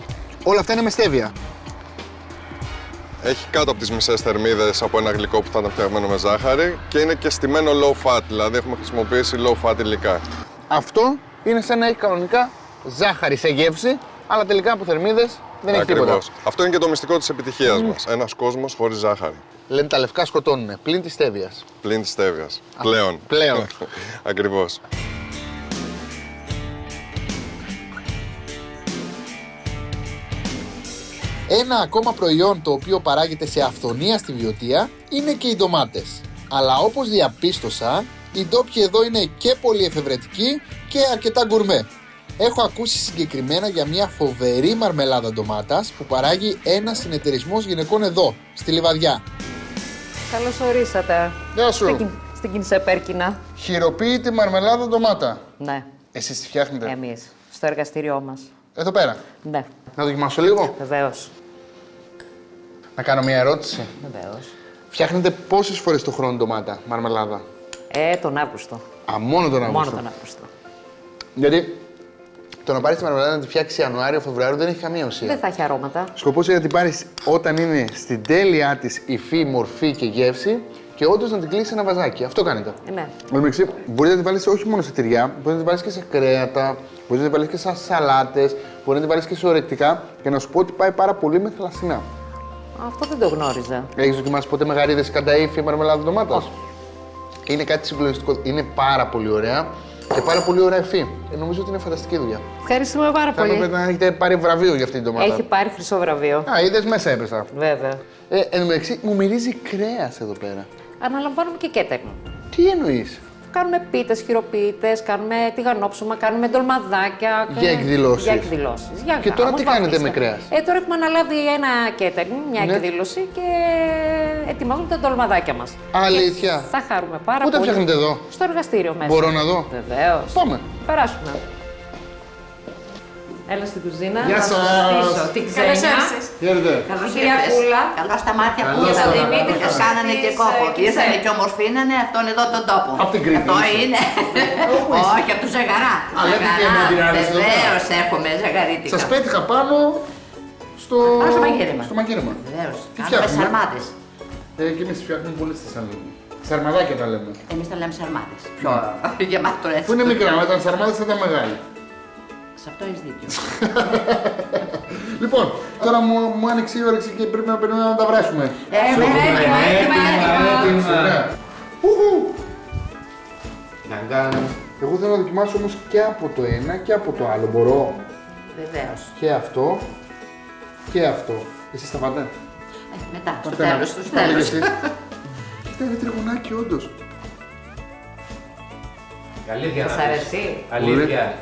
Όλα αυτά είναι με στέβια. Έχει κάτω από τις μισές θερμίδες από ένα γλυκό που θα ήταν φτιαγμένο με ζάχαρη και είναι και στημένο low fat, δηλαδή έχουμε χρησιμοποιήσει low fat υλικά. Αυτό είναι σαν να έχει κανονικά ζάχαρη σε γεύση, αλλά τελικά από θερμίδες δεν έχει τίποτα. Ακριβώς. Αυτό είναι και το μυστικό της επιτυχίας μας. Ένας κόσμος χωρίς ζάχαρη. Λένε τα λευκά σκοτώνουν, πλην της στέβια. Πλην της στέβιας. Πλέον. πλέον. Ακριβώς. Ένα ακόμα προϊόν το οποίο παράγεται σε αυθονία στη βιωτεία είναι και οι ντομάτες. Αλλά όπως διαπίστωσα, οι ντόπιοι εδώ είναι και πολύ εφευρετικοί και αρκετά γκουρμέ. Έχω ακούσει συγκεκριμένα για μια φοβερή μαρμελάδα ντομάτας που παράγει ένα συνεταιρισμός γυναικών εδώ, στη Λιβαδιά. Καλώς ορίσατε. Γεια σου. Στην, στην Κινσεπέρκινα. Χειροποίητη μαρμελάδα ντομάτα. Ναι, Εσείς τη φτιάχνετε; εμείς. Στο εργαστήριό μας. Εδώ πέρα. Ναι, Να δοκιμάσω λίγο. βεβαίως. Να κάνω μια ερώτηση. Βεβαίως. Φτιάχνετε πόσες φορές το χρόνο ντομάτα, μαρμελάδα; Ε, τον Αύγουστο. Α, μόνο τον Αύγουστο. Μόνο τον Αύγουστο. Γιατί το να πάρεις τη μαρμελάδα να τη φτιάξει Ιανουάριο, Φεβρουάριο δεν έχει καμία ουσία. Δεν θα έχει αρώματα. Σκοπός είναι να την πάρεις όταν είναι στην τέλειά της υφή, μορφή και γεύση και όντως να την κλείσεις ένα βαζάκι. Αυτό κάνετε. Ε, ναι. Εν μεταξύ, μπορείς να την βάλεις όχι μόνο σε τυριά, μπορείς να την βάλεις και σε κρέατα, μπορείς να την βάλεις και σε σαλάτες, μπορείς να την βάλεις και σε ορεκτικά και να σου πω ότι πάει πάρα πολύ με θαλασσινά. Αυτό δεν το γνώριζα. Έχεις δοκιμάσει ποτέ μεγαρίδες κατά ύφη μαρμελάδα ντομάτας; Είναι κάτι συγκλονιστικό. Είναι πάρα πολύ ωραία και πάρα πολύ ωραία υφή. Ε, νομίζω ότι είναι φανταστική δουλειά. Ευχαριστούμε πάρα Θα έπρεπε πολύ. να έχετε πάρει βραβείο για αυτή την ντομάτα. Έχει πάρει χρυσό βραβείο. Α, είδες μέσα έπεσα. Βέβαια. Ε, εν τω μεταξύ, μου μυρίζει κρέας εδώ πέρα. Αναλαμβάνουμε και κέταγμα. Τι εννοείς; Κάνουμε πίτες, χειροποίητε, κάνουμε τηγανόψωμα, κάνουμε ντολμαδάκια. Για εκδηλώσεις. Για εκδηλώσεις. Και τώρα τι κάνετε με κρέας; Ε, τώρα έχουμε αναλάβει ένα catering, μια Ναι. εκδήλωση και ετοιμάζουμε τα ντολμαδάκια μας. Αλήθεια. Θα χαρούμε πάρα Πού τα πολύ. φτιάχνετε εδώ; Στο εργαστήριο μέσα. Μπορώ να δω. Βεβαίως. Πάμε. Περάσουμε. Έλα στην κουζίνα. Γεια να σας. συστήσω Την ξένια. Χαίρετε. Καλώς Κυρία ήρθες. Κούλα. Καλά στα μάτια Καλώς που τα είδατε. μάτια. Δημήτρη, Καλώς. κάνανε και Της, κόπο. ε, Και ήρθανε της, και ομορφήνανε αυτόν εδώ τον τόπο. Απ' την Κρήτη Αυτό είσαι. είναι. Όχι, από του Ζεγαρά. Α, λέτε και μαντιράδες εδώ πέρα. Βεβαίως έχουμε ζεγαρίτικα. Σας πέτυχα πάνω στο. Πάνω στο μαγείρεμα. Στο μαγείρεμα. Βεβαίως. Τι Κάνουμε φτιάχνουμε; σαρμάδε. Ε, και εμείς φτιάχνουμε πολύ στη Θεσσαλονίκη. Σαρμαδάκια τα λέμε. Εμείς τα λέμε σαρμάδε. Πιο γεμάτο έτσι. Που είναι μικρά, με τα σαρμάδε θα ήταν μεγάλη. Σε αυτό έχεις δίκιο. Λοιπόν, τώρα μου, μου άνοιξε η όρεξη και πρέπει να περιμένουμε να τα βράσουμε. Ε, Σου έτοιμα, έτοιμα, έτοιμα, έτοιμα. έτοιμα. Ωραία. Ουχου. Εγώ θέλω να δοκιμάσω όμως και από το ένα και από το άλλο. Μπορώ; Βεβαίως. και αυτό και αυτό. Εσείς τα πάτε; Μετά, στο Πάτε να- τέλος. Στο Πάτε κι τέλο. εσείς. Κοίτα, είναι τριγωνάκι όντως. Αλήθεια. Σας αρέσει. Αλήθεια.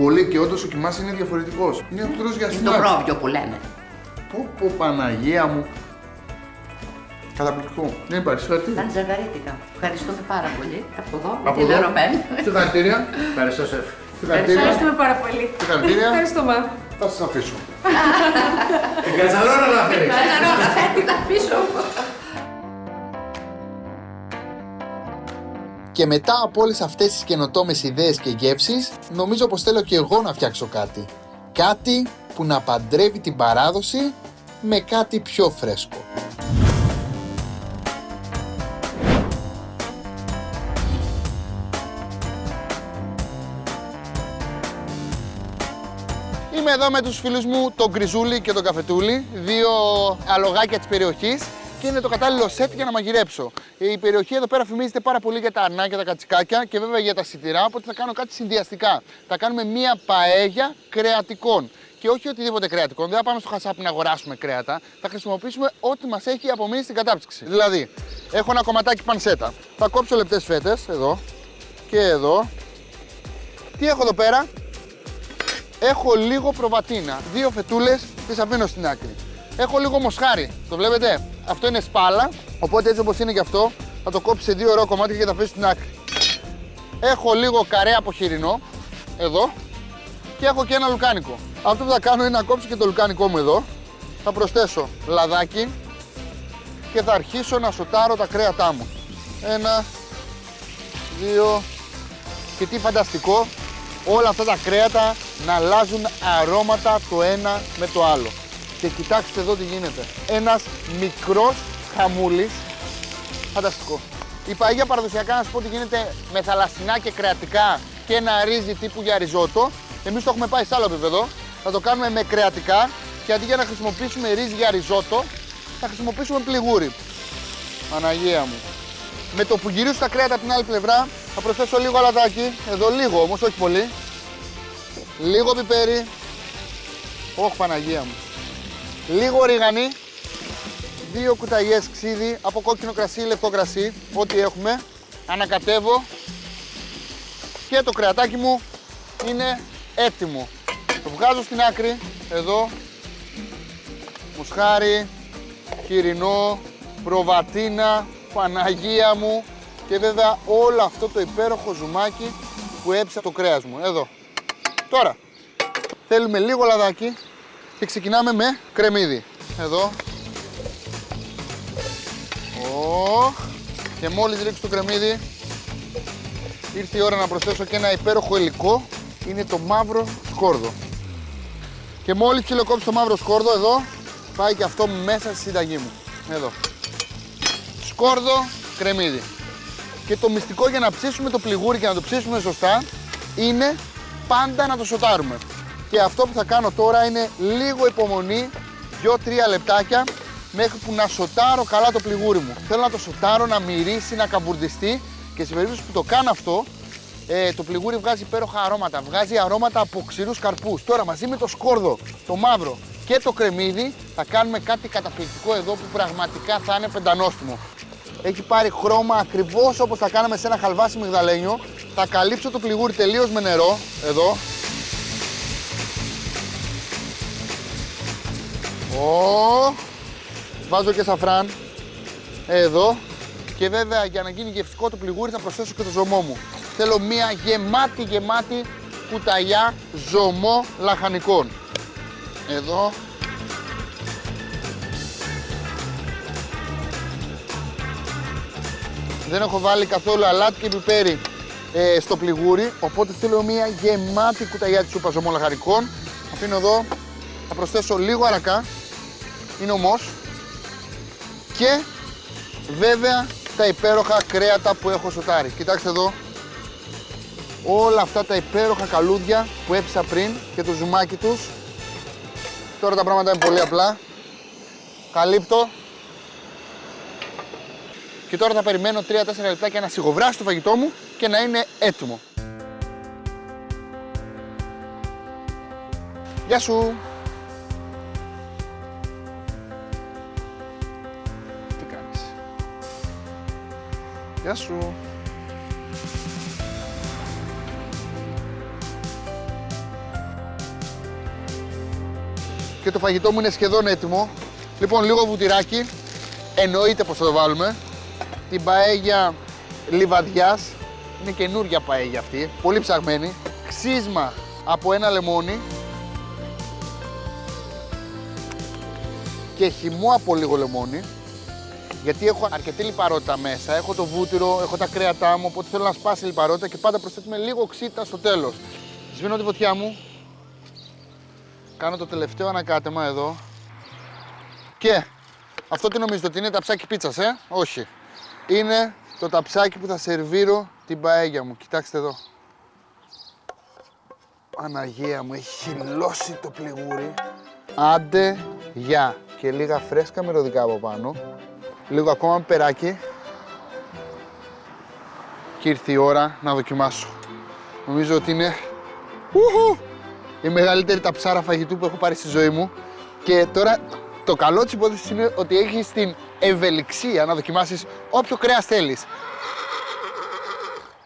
Πολύ και όντως ο κοιμάς είναι διαφορετικός. Είναι ο τρως για Είναι το σνακ. πρόβιο που λέμε. Πω πω Παναγία μου. Καταπληκτικό. Δεν υπάρχει συγχαρητήρια. Ήταν ζευγαρίτικα. Ευχαριστούμε πάρα πολύ. Από εδώ, με Από την εδώ. ερωμένη. Συγχαρητήρια. Ευχαριστώ, σεφ. Συγχαρητήρια. Ευχαριστούμε πάρα πολύ. Συγχαρητήρια. Ευχαριστούμε. Θα σας αφήσω. Την κατσαρόνα να φέρεις. Κατσαρόλα, φέρνει τα πίσω. Και μετά από όλες αυτές τις καινοτόμες ιδέες και γεύσεις, νομίζω πως θέλω και εγώ να φτιάξω κάτι. Κάτι που να παντρεύει την παράδοση με κάτι πιο φρέσκο. Είμαι εδώ με τους φίλους μου, τον Γκριζούλη και τον Καφετούλη, δύο αλογάκια της περιοχής και είναι το κατάλληλο σετ για να μαγειρέψω. Η περιοχή εδώ πέρα φημίζεται πάρα πολύ για τα αρνάκια, τα κατσικάκια και βέβαια για τα σιτηρά, οπότε θα κάνω κάτι συνδυαστικά. Θα κάνουμε μία παέγια κρεατικών. Και όχι οτιδήποτε κρεατικών, δεν θα πάμε στο χασάπι να αγοράσουμε κρέατα. Θα χρησιμοποιήσουμε ό,τι μας έχει απομείνει στην κατάψυξη. Δηλαδή, έχω ένα κομματάκι πανσέτα. Θα κόψω λεπτές φέτες, εδώ και εδώ. Τι έχω εδώ πέρα, Έχω λίγο προβατίνα. Δύο φετούλες τις αφήνω στην άκρη. Έχω λίγο μοσχάρι. Το βλέπετε; Αυτό είναι σπάλα. Οπότε έτσι όπως είναι και αυτό, θα το κόψει σε δύο ωραία κομμάτια και θα αφήσει στην άκρη. Έχω λίγο καρέ από χοιρινό. Εδώ. Και έχω και ένα λουκάνικο. Αυτό που θα κάνω είναι να κόψω και το λουκάνικό μου εδώ. Θα προσθέσω λαδάκι και θα αρχίσω να σοτάρω τα κρέατά μου. Ένα, δύο και τι φανταστικό, όλα αυτά τα κρέατα να αλλάζουν αρώματα το ένα με το άλλο. Και κοιτάξτε εδώ τι γίνεται. Ένας μικρός χαμούλης, φανταστικό. Η παγία παραδοσιακά να σου πω ότι γίνεται με θαλασσινά και κρεατικά και ένα ρύζι τύπου για ριζότο. Εμείς το έχουμε πάει σε άλλο επίπεδο. Θα το κάνουμε με κρεατικά και αντί για να χρησιμοποιήσουμε ρύζι για ριζότο, θα χρησιμοποιήσουμε πληγούρι. Παναγία μου. Με το που γυρίσω τα κρέατα από την άλλη πλευρά, θα προσθέσω λίγο αλατάκι. Εδώ λίγο όμως, όχι πολύ. Λίγο πιπέρι. Όχι Παναγία μου. Λίγο ρίγανη. Δύο κουταλιές ξύδι από κόκκινο κρασί ή λεπτό κρασί, ό,τι έχουμε. Ανακατεύω. Και το κρεατάκι μου είναι έτοιμο. Το βγάζω στην άκρη, εδώ. Μουσχάρι, χοιρινό, προβατίνα, Παναγία μου και βέβαια όλο αυτό το υπέροχο ζουμάκι που έψα το κρέας μου. Εδώ. Τώρα, θέλουμε λίγο λαδάκι και ξεκινάμε με κρεμμύδι. Εδώ. Ω, και μόλις ρίξω το κρεμμύδι, ήρθε η ώρα να προσθέσω και ένα υπέροχο υλικό. Είναι το μαύρο σκόρδο. Και μόλις ψιλοκόψω το μαύρο σκόρδο εδώ, πάει και αυτό μέσα στη συνταγή μου. Εδώ. Σκόρδο, κρεμμύδι. Και το μυστικό για να ψήσουμε το πληγούρι και να το ψήσουμε σωστά είναι πάντα να το σοτάρουμε. Και αυτό που θα κάνω τώρα είναι λίγο υπομονή, 2-3 λεπτάκια, μέχρι που να σοτάρω καλά το πληγούρι μου. Θέλω να το σοτάρω, να μυρίσει, να καμπουρδιστεί και σε περίπτωση που το κάνω αυτό, ε, το πληγούρι βγάζει υπέροχα αρώματα. Βγάζει αρώματα από ξηρούς καρπούς. Τώρα μαζί με το σκόρδο, το μαύρο και το κρεμμύδι θα κάνουμε κάτι καταπληκτικό εδώ που πραγματικά θα είναι πεντανόστιμο. Έχει πάρει χρώμα ακριβώς όπως θα κάναμε σε ένα χαλβάσι μυγδαλένιο. Θα καλύψω το πληγούρι τελείως με νερό. Εδώ. Ω, βάζω και σαφράν. Εδώ. Και βέβαια για να γίνει γευστικό το πληγούρι θα προσθέσω και το ζωμό μου. Θέλω μία γεμάτη γεμάτη κουταλιά ζωμό λαχανικών. Εδώ. Δεν έχω βάλει καθόλου αλάτι και πιπέρι ε, στο πληγούρι, οπότε θέλω μία γεμάτη κουταλιά της σούπας ζωμό λαχανικών. Αφήνω εδώ, θα προσθέσω λίγο αρακά, είναι ομός. Και βέβαια τα υπέροχα κρέατα που έχω σοτάρει. Κοιτάξτε εδώ, όλα αυτά τα υπέροχα καλούδια που έπισα πριν και το ζουμάκι τους. Τώρα τα πράγματα είναι πολύ απλά. Καλύπτω. Και τώρα θα περιμένω 3-4 λεπτάκια να σιγοβράσει το φαγητό μου και να είναι έτοιμο. Γεια σου! Γεια σου! και το φαγητό μου είναι σχεδόν έτοιμο. Λοιπόν, λίγο βουτυράκι. Εννοείται πως θα το βάλουμε. Την παέγια λιβαδιάς. Είναι καινούρια παέγια αυτή. Πολύ ψαγμένη. Ξύσμα από ένα λεμόνι. Και χυμό από λίγο λεμόνι. Γιατί έχω αρκετή λιπαρότητα μέσα. Έχω το βούτυρο, έχω τα κρέατά μου. Οπότε θέλω να σπάσει η λιπαρότητα και πάντα προσθέτουμε λίγο ξύτα στο τέλος. Σβήνω τη φωτιά μου. Κάνω το τελευταίο ανακάτεμα εδώ. Και αυτό τι νομίζετε ότι είναι ταψάκι πίτσας, ε; Όχι. Είναι το ταψάκι που θα σερβίρω την παέγια μου. Κοιτάξτε εδώ. Παναγία μου, έχει χυλώσει το πληγούρι. Άντε, γεια. Και λίγα φρέσκα μυρωδικά από πάνω. Λίγο ακόμα περάκι. Και ήρθε η ώρα να δοκιμάσω. Νομίζω ότι είναι... Ουχου! η μεγαλύτερη ταψάρα φαγητού που έχω πάρει στη ζωή μου. Και τώρα το καλό της υπόθεσης είναι ότι έχεις την ευελιξία να δοκιμάσεις όποιο κρέας θέλεις.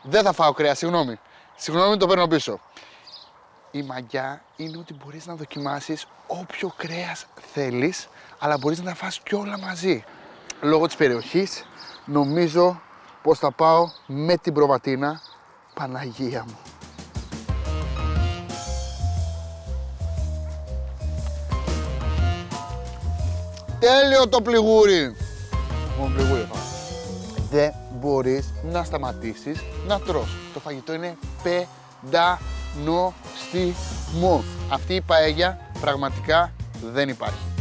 Δεν θα φάω κρέα, συγγνώμη. Συγγνώμη, το παίρνω πίσω. Η μαγιά είναι ότι μπορείς να δοκιμάσεις όποιο κρέας θέλεις, αλλά μπορείς να τα φας κι όλα μαζί. Λόγω της περιοχής, νομίζω πως θα πάω με την προβατίνα Παναγία μου. Τέλειο το πληγούρι. Μόνο πληγούρι θα Δεν μπορείς να σταματήσεις να τρως. Το φαγητό είναι πεντανόστιμο. Αυτή η παέγια πραγματικά δεν υπάρχει.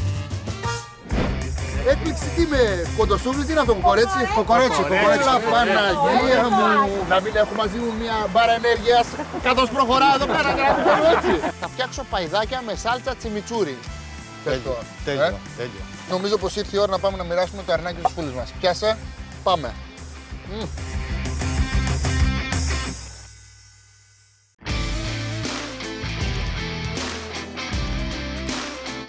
Έκπληξη τι με κοντοσούβλη, τι είναι αυτό, κοκορέτσι; Κοκορέτσι, κοκορέτσι. Έλα Παναγία μου. Να μην έχω μαζί μου μια μπάρα ενέργειας καθώς προχωράω εδώ πέρα και να μην κάνω έτσι. Θα φτιάξω παϊδάκια με σάλτσα τσιμιτσούρι. Τέλειο, τέλειο, τέλειο. Νομίζω πως ήρθε η ώρα να πάμε να μοιράσουμε το αρνάκι στους φίλους μας. Πιάσε, πάμε.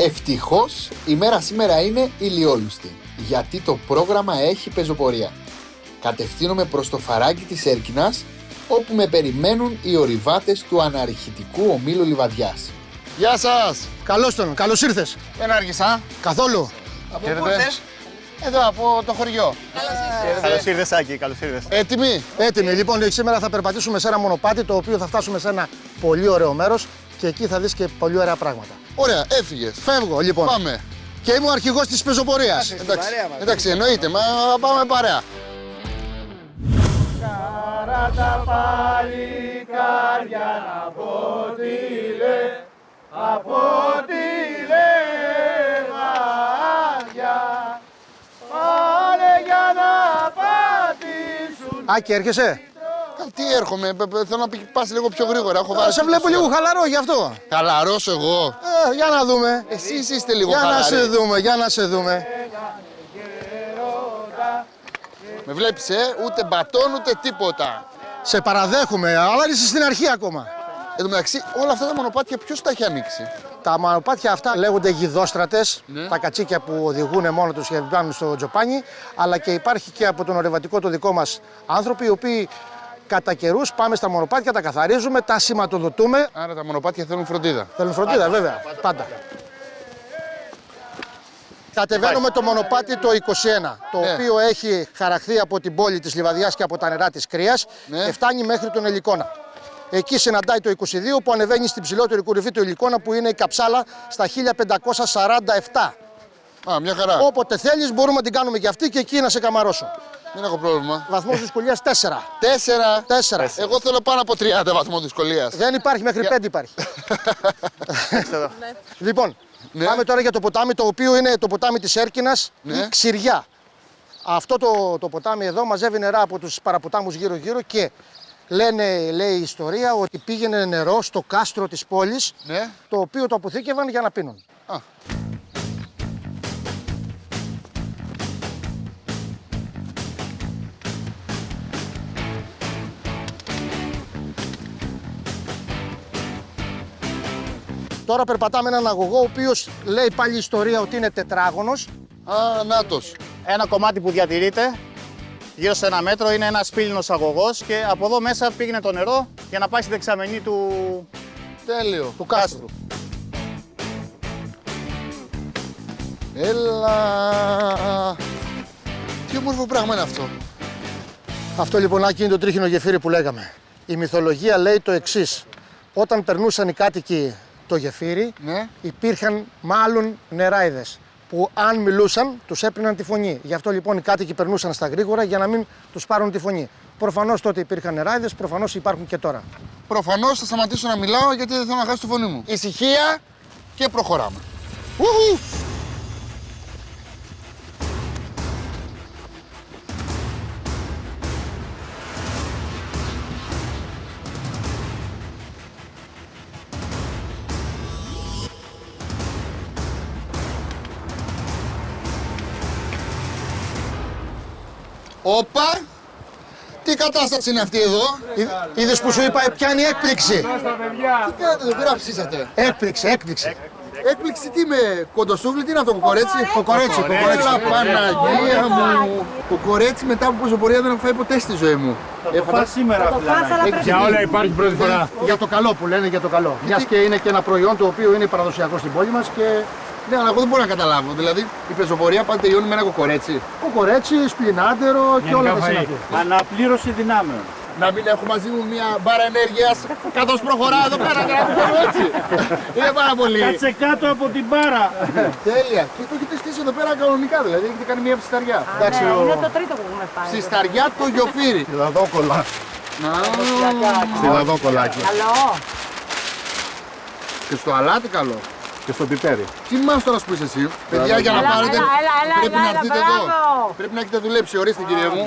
Μμ. Ευτυχώς η μέρα σήμερα είναι ηλιόλουστη, γιατί το πρόγραμμα έχει πεζοπορία. Κατευθύνομαι προς το φαράγγι της Έρκινας, όπου με περιμένουν οι ορειβάτες του αναρχητικού ομίλου Λιβαδιάς. Γεια σας! Καλώς τον, καλώς ήρθες. Δεν άργησα. Καθόλου. Από πού ήρθες; Εδώ από το χωριό. Καλώς ήρθες, Άκη, καλώς ήρθες. Έτοιμοι; Έτοιμοι. Λοιπόν, σήμερα θα περπατήσουμε σε ένα μονοπάτι το οποίο θα φτάσουμε σε ένα πολύ ωραίο μέρος και εκεί θα δεις και πολύ ωραία πράγματα. Ωραία, έφυγες. Φεύγω λοιπόν. Πάμε. Και είμαι ο αρχηγός της πεζοπορίας. Εντάξει, εντάξει, εννοείται, μα πάμε παρέα. Καράτα παλικάρια να πω τι λέ, από τι λεγάδια. Πάλε για να πατήσουν. Άκη, έρχεσαι; Τι έρχομαι, π- π- θέλω να πη- πας λίγο πιο γρήγορα. Έχω Α, βάλει σε βλέπω λίγο χαλαρό γι' αυτό. Χαλαρός εγώ. Ε, για να δούμε. Εσείς είστε λίγο Για να χαλαροί. σε δούμε, για να σε δούμε. Με βλέπεις, ε, ούτε μπατόν ούτε τίποτα. Σε παραδέχομαι, αλλά είσαι στην αρχή ακόμα. Εν τω μεταξύ, όλα αυτά τα μονοπάτια ποιος τα έχει ανοίξει; Τα μονοπάτια αυτά λέγονται γιδόστρατες, Ναι. τα κατσίκια που οδηγούν μόνο τους και μπαίνουν στο τζοπάνι, αλλά και υπάρχει και από τον ορευατικό το δικό μας άνθρωποι, οι οποίοι κατά καιρούς πάμε στα μονοπάτια, τα καθαρίζουμε, τα σηματοδοτούμε. Άρα τα μονοπάτια θέλουν φροντίδα. Θέλουν φροντίδα, βέβαια, πάντα. Κατεβαίνουμε το μονοπάτι το 21, το Ναι. οποίο έχει χαραχθεί από την πόλη της Λιβαδιάς και από τα νερά της Κρίας Ναι. και φτάνει μέχρι τον Ελικόνα. Εκεί συναντάει το 22 που ανεβαίνει στην ψηλότερη κορυφή του Ελικόνα που είναι η Καψάλα στα 1547. Α, μια χαρά. Όποτε θέλεις μπορούμε να την κάνουμε και αυτή και εκεί να σε καμαρώσω. Δεν έχω πρόβλημα. Βαθμός δυσκολίας 4. Τέσσερα. 4. Εγώ θέλω πάνω από 30 βαθμό δυσκολίας. Δεν υπάρχει, μέχρι 5 υπάρχει. λοιπόν, Ναι. πάμε τώρα για το ποτάμι, το οποίο είναι το ποτάμι της Έρκινας Ναι. ή Ξηριά. Αυτό το, το ποτάμι εδώ μαζεύει νερά από τους παραποτάμους γύρω-γύρω και λένε, λέει η ιστορία, ότι πήγαινε νερό στο κάστρο της πόλης, Ναι. το οποίο το αποθήκευαν για να πίνουν. Α. Τώρα περπατάμε έναν αγωγό, ο οποίος λέει πάλι η ιστορία ότι είναι τετράγωνος. Α, νάτος. Ένα κομμάτι που διατηρείται γύρω σε ένα μέτρο είναι ένας πύληνος αγωγός και από εδώ μέσα πήγαινε το νερό για να πάει στη δεξαμενή του, Τέλειο. του κάστρου. Έλα. Τι όμορφο πράγμα είναι αυτό. Αυτό λοιπόν Άκη, είναι το τρίχινο γεφύρι που λέγαμε. Η μυθολογία λέει το εξής. Όταν περνούσαν οι κάτοικοι το γεφύρι, Ναι. υπήρχαν μάλλον νεράιδες που αν μιλούσαν τους έπαιρναν τη φωνή. Γι' αυτό λοιπόν οι κάτοικοι περνούσαν στα γρήγορα για να μην τους πάρουν τη φωνή. Προφανώς τότε υπήρχαν νεράιδες, προφανώς υπάρχουν και τώρα. Προφανώς θα σταματήσω να μιλάω γιατί δεν θέλω να χάσω τη φωνή μου. Ησυχία και προχωράμε. Ουχου. Όπα! Τι κατάσταση είναι αυτή εδώ; Είδες που σου είπα, πιάνει έκπληξη. Τι κάνετε εδώ πέρα ψήσατε. Έκπληξη, έκπληξη. Έκπληξη τι με κοντοσούβλι, τι είναι αυτό, κοκορέτσι; Κοκορέτσι, κοκορέτσι. Έλα, Παναγία μου. Κοκορέτσι μετά από πόσο πορεία δεν έχω φάει ποτέ στη ζωή μου. Ε, φαντά- σήμερα Για όλα υπάρχει πρώτη φορά. Για το καλό που λένε, για το καλό. Μιας και είναι και ένα προϊόν το οποίο είναι παραδοσιακό στην πόλη μας και Ναι, αλλά εγώ δεν μπορώ να καταλάβω. Δηλαδή, η πεζοπορία πάντα τελειώνει με ένα κοκορέτσι. κοκορέτσι, σπλινάντερο και όλα τα συναφή. Αναπλήρωση δυνάμεων. Να μην έχω μαζί μου μια μπάρα ενέργειας καθώς προχωράω εδώ πέρα και να κάνω έτσι. Είναι πάρα πολύ. Κάτσε κάτω από την μπάρα. Τέλεια. Και το έχετε στήσει εδώ πέρα κανονικά, δηλαδή έχετε κάνει μια ψισταριά. Εντάξει, Ναι, ο- είναι το τρίτο που έχουμε πάει. Ψισταριά το γιοφύρι. Σιδαδόκολα. Σιδαδόκολάκι. Καλό. Και στο αλάτι καλό. Και στο πιπέρι. Τι μάστορας που είσαι εσύ, παιδιά, για να Έλα, πάρετε. έλα, έλα, έλα, Πρέπει έλα, να έλα, έρθετε εδώ. μπράβο. Πρέπει να έχετε δουλέψει, ορίστε κύριε μου.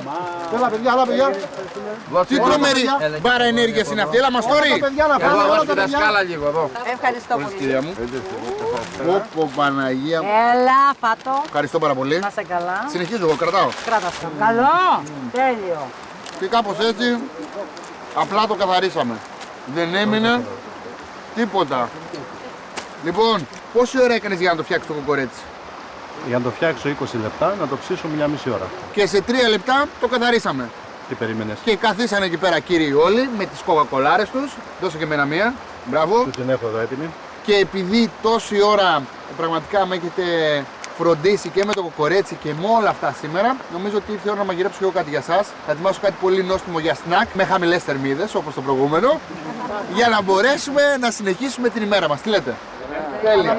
Έλα παιδιά, έλα παιδιά. Τι τρομερή μπάρα ενέργειας είναι αυτή, έλα μας Όλα τώρα. τα παιδιά να πάνε, όλα τα παιδιά. Ευχαριστώ πολύ. Κυρία μου. Πω Παναγία μου. Έλα, φάτο. Ευχαριστώ πάρα πολύ. Να σε καλά. Συνεχίζω εγώ, κρατάω. Κράτα αυτό. Καλό. Τέλειο. Και κάπως έτσι, απλά το καθαρίσαμε. Δεν έμεινε τίποτα. Λοιπόν, πόση ώρα έκανες για να το φτιάξεις το κοκορέτσι. Για να το φτιάξω 20 λεπτά, να το ψήσω μια μισή ώρα. Και σε τρία λεπτά το καθαρίσαμε. Τι περίμενες; Και καθίσανε εκεί πέρα κύριοι όλοι με τις κοκακολάρες τους. Δώσε και εμένα μία. Μπράβο. Του την έχω εδώ έτοιμη. Και επειδή τόση ώρα πραγματικά με έχετε φροντίσει και με το κοκορέτσι και με όλα αυτά σήμερα, νομίζω ότι ήρθε η ώρα να μαγειρέψω και εγώ κάτι για εσά. Θα ετοιμάσω κάτι πολύ νόστιμο για σνακ με χαμηλές θερμίδες όπως το προηγούμενο. για να μπορέσουμε να συνεχίσουμε την ημέρα μας. Τι λέτε; Τέλεια.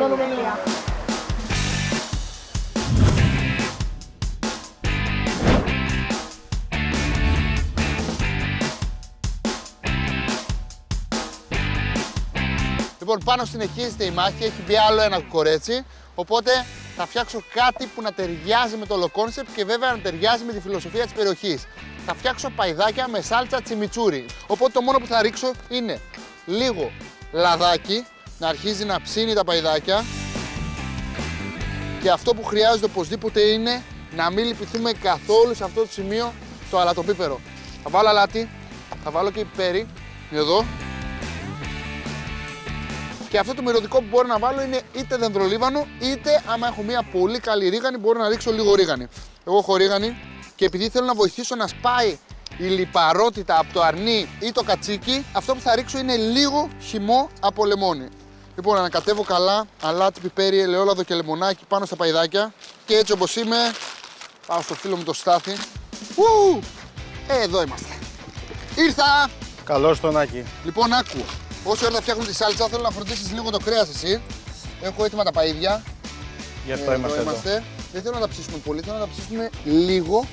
Λοιπόν, πάνω συνεχίζεται η μάχη, έχει μπει άλλο ένα κορέτσι. Οπότε θα φτιάξω κάτι που να ταιριάζει με το όλο concept και βέβαια να ταιριάζει με τη φιλοσοφία της περιοχής. Θα φτιάξω παϊδάκια με σάλτσα τσιμιτσούρι. Οπότε το μόνο που θα ρίξω είναι λίγο λαδάκι, να αρχίζει να ψήνει τα παϊδάκια. Και αυτό που χρειάζεται οπωσδήποτε είναι να μην λυπηθούμε καθόλου σε αυτό το σημείο το αλατοπίπερο. Θα βάλω αλάτι, θα βάλω και πιπέρι, εδώ. Και αυτό το μυρωδικό που μπορώ να βάλω είναι είτε δεντρολίβανο, είτε άμα έχω μια πολύ καλή ρίγανη, μπορώ να ρίξω λίγο ρίγανη. Εγώ έχω ρίγανη και επειδή θέλω να βοηθήσω να σπάει η λιπαρότητα από το αρνί ή το κατσίκι, αυτό που θα ρίξω είναι λίγο χυμό από λεμόνι. Λοιπόν, ανακατεύω καλά αλάτι, πιπέρι, ελαιόλαδο και λεμονάκι πάνω στα παϊδάκια. Και έτσι όπως είμαι, πάω στο φίλο μου το Στάθη. Ου! Ε, εδώ είμαστε. Ήρθα! Καλώς τον Άκη. Λοιπόν, άκου. Όσο ώρα θα φτιάχνω τη σάλτσα, θέλω να φροντίσεις λίγο το κρέας εσύ. Έχω έτοιμα τα παίδια. Γι' αυτό Ε, είμαστε εδώ. Δεν θέλω να τα ψήσουμε πολύ, θέλω να τα ψήσουμε λίγο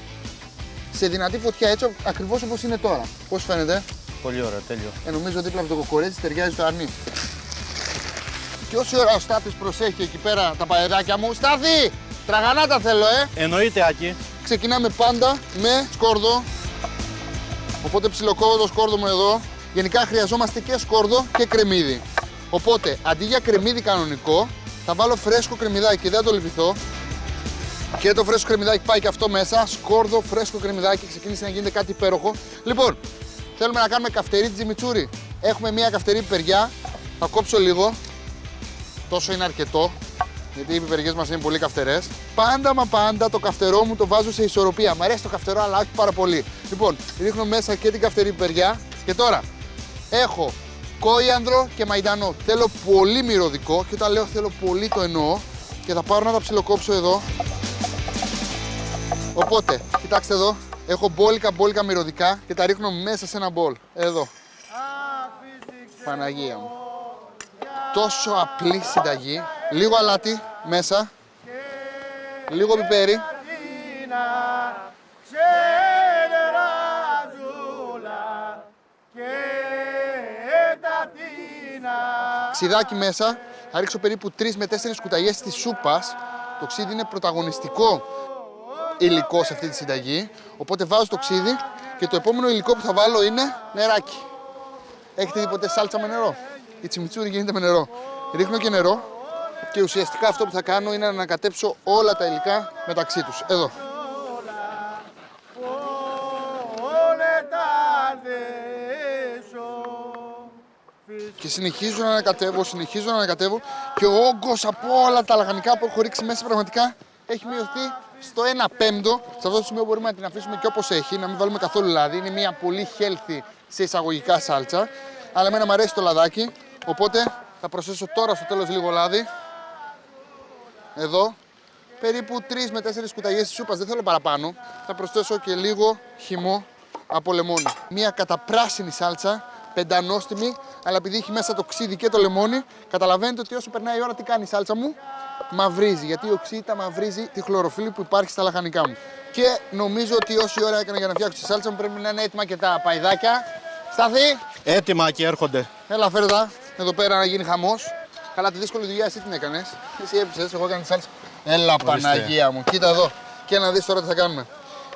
σε δυνατή φωτιά, έτσι ακριβώς όπως είναι τώρα. Πώς φαίνεται, Πολύ ωραία, τέλειο. ε, νομίζω δίπλα από το κοκορέτσι ταιριάζει το αρνί. Και όση ώρα ο Στάθης προσέχει εκεί πέρα τα παεράκια μου, Στάθη! Τραγανά τα θέλω, ε! Εννοείται, Άκη. Ξεκινάμε πάντα με σκόρδο. Οπότε ψιλοκόβω το σκόρδο μου εδώ. Γενικά χρειαζόμαστε και σκόρδο και κρεμμύδι. Οπότε αντί για κρεμμύδι κανονικό, θα βάλω φρέσκο κρεμμυδάκι. Δεν θα το λυπηθώ. Και το φρέσκο κρεμμυδάκι πάει και αυτό μέσα. Σκόρδο, φρέσκο κρεμμυδάκι. Ξεκίνησε να γίνεται κάτι υπέροχο. Λοιπόν, θέλουμε να κάνουμε καυτερή τζιμιτσούρι. Έχουμε μία καυτερή πιπεριά. Θα κόψω λίγο. Τόσο είναι αρκετό. Γιατί οι πιπεριέ μας είναι πολύ καυτερές. Πάντα μα πάντα το καυτερό μου το βάζω σε ισορροπία. Μ' αρέσει το καυτερό, αλλά όχι πάρα πολύ. Λοιπόν, ρίχνω μέσα και την καυτερή πιπεριά. Και τώρα έχω κόιανδρο και μαϊντανό. Θέλω πολύ μυρωδικό και όταν λέω θέλω πολύ το εννοώ. Και θα πάρω να τα ψιλοκόψω εδώ. Οπότε, κοιτάξτε εδώ. Έχω μπόλικα μπόλικα μυρωδικά και τα ρίχνω μέσα σε ένα μπολ. Εδώ. Παναγία μου. Τόσο απλή συνταγή. Λίγο αλάτι μέσα. Λίγο πιπέρι. Ξιδάκι μέσα. Θα ρίξω περίπου 3 με 4 κουταλιές της σούπας. Το ξύδι είναι πρωταγωνιστικό υλικό σε αυτή τη συνταγή. Οπότε βάζω το ξύδι και το επόμενο υλικό που θα βάλω είναι νεράκι. Έχετε δει ποτέ σάλτσα με νερό; Η τσιμιτσούρι γίνεται με νερό. Ρίχνω και νερό και ουσιαστικά αυτό που θα κάνω είναι να ανακατέψω όλα τα υλικά μεταξύ τους. Εδώ. Και συνεχίζω να ανακατεύω, συνεχίζω να ανακατεύω και ο όγκος από όλα τα λαχανικά που έχω ρίξει μέσα πραγματικά έχει μειωθεί στο 1 πέμπτο. Σε αυτό το σημείο μπορούμε να την αφήσουμε και όπως έχει, να μην βάλουμε καθόλου λάδι. Είναι μια πολύ healthy σε εισαγωγικά σάλτσα. Αλλά εμένα μου αρέσει το λαδάκι, οπότε θα προσθέσω τώρα στο τέλος λίγο λάδι. Εδώ. Περίπου 3 με 4 κουταλιές της σούπας, δεν θέλω παραπάνω. Θα προσθέσω και λίγο χυμό από λεμόνι. Μια καταπράσινη σάλτσα, πεντανόστιμη, αλλά επειδή έχει μέσα το ξύδι και το λεμόνι, καταλαβαίνετε ότι όσο περνάει η ώρα τι κάνει η σάλτσα μου, μαυρίζει. Γιατί ο ξύδι μαυρίζει τη χλωροφύλλη που υπάρχει στα λαχανικά μου. Και νομίζω ότι όση ώρα έκανα για να φτιάξω τη σάλτσα μου πρέπει να είναι έτοιμα και τα παϊδάκια. Σταθή! Έτοιμα, Άκη, έρχονται. Έλα, φέρε τα εδώ πέρα να γίνει χαμός. Καλά, τη δύσκολη δουλειά εσύ την έκανες. Εσύ έπεισες, εγώ έκανα τη σάλτσα. Έλα, Παναγία μου, κοίτα εδώ. Και να δεις τώρα τι θα κάνουμε.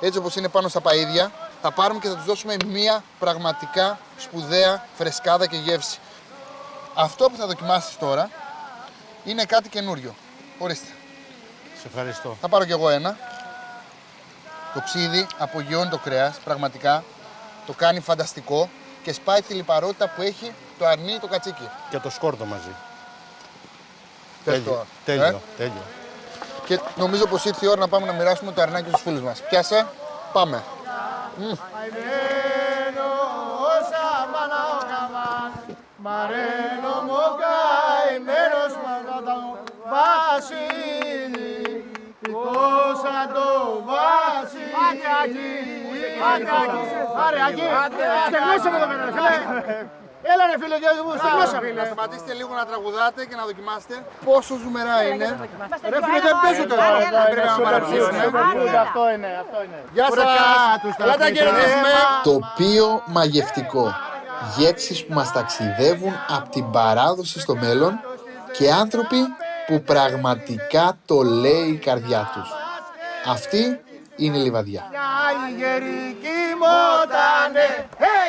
Έτσι όπως είναι πάνω στα παίδια, θα πάρουμε και θα τους δώσουμε μία πραγματικά σπουδαία φρεσκάδα και γεύση. Αυτό που θα δοκιμάσεις τώρα είναι κάτι καινούριο. Ορίστε. Σε ευχαριστώ. Θα πάρω κι εγώ ένα. Το ξύδι απογειώνει το κρέας, πραγματικά. Το κάνει φανταστικό και σπάει τη λιπαρότητα που έχει το αρνί, το κατσίκι. Και το σκόρδο μαζί. Τέλειο, τέλειο, ε? τέλειο. Και νομίζω πως ήρθε η ώρα να πάμε να μοιράσουμε το αρνάκι στους φίλους μας. Πιάσε, πάμε. Μαρένο Πόσα το Βασίλη Άντε Άγγι, άντε άντε άντε Έλα ρε φίλε, δυο μου, στεγνώσαμε. Να σταματήσετε λίγο να τραγουδάτε και να δοκιμάσετε πόσο ζουμερά είναι. Ρε φίλε, δεν παίζω τώρα. Δεν πρέπει να παραψήσουμε. Αυτό είναι, αυτό είναι. Γεια σας. Καλά τα κερδίσουμε. Τοπίο μαγευτικό. Γεύσεις που μας ταξιδεύουν από την παράδοση στο μέλλον και άνθρωποι που πραγματικά το λέει η καρδιά τους. Αυτή είναι η Λιβαδιά. Οι γεροί κοιμότανε, hey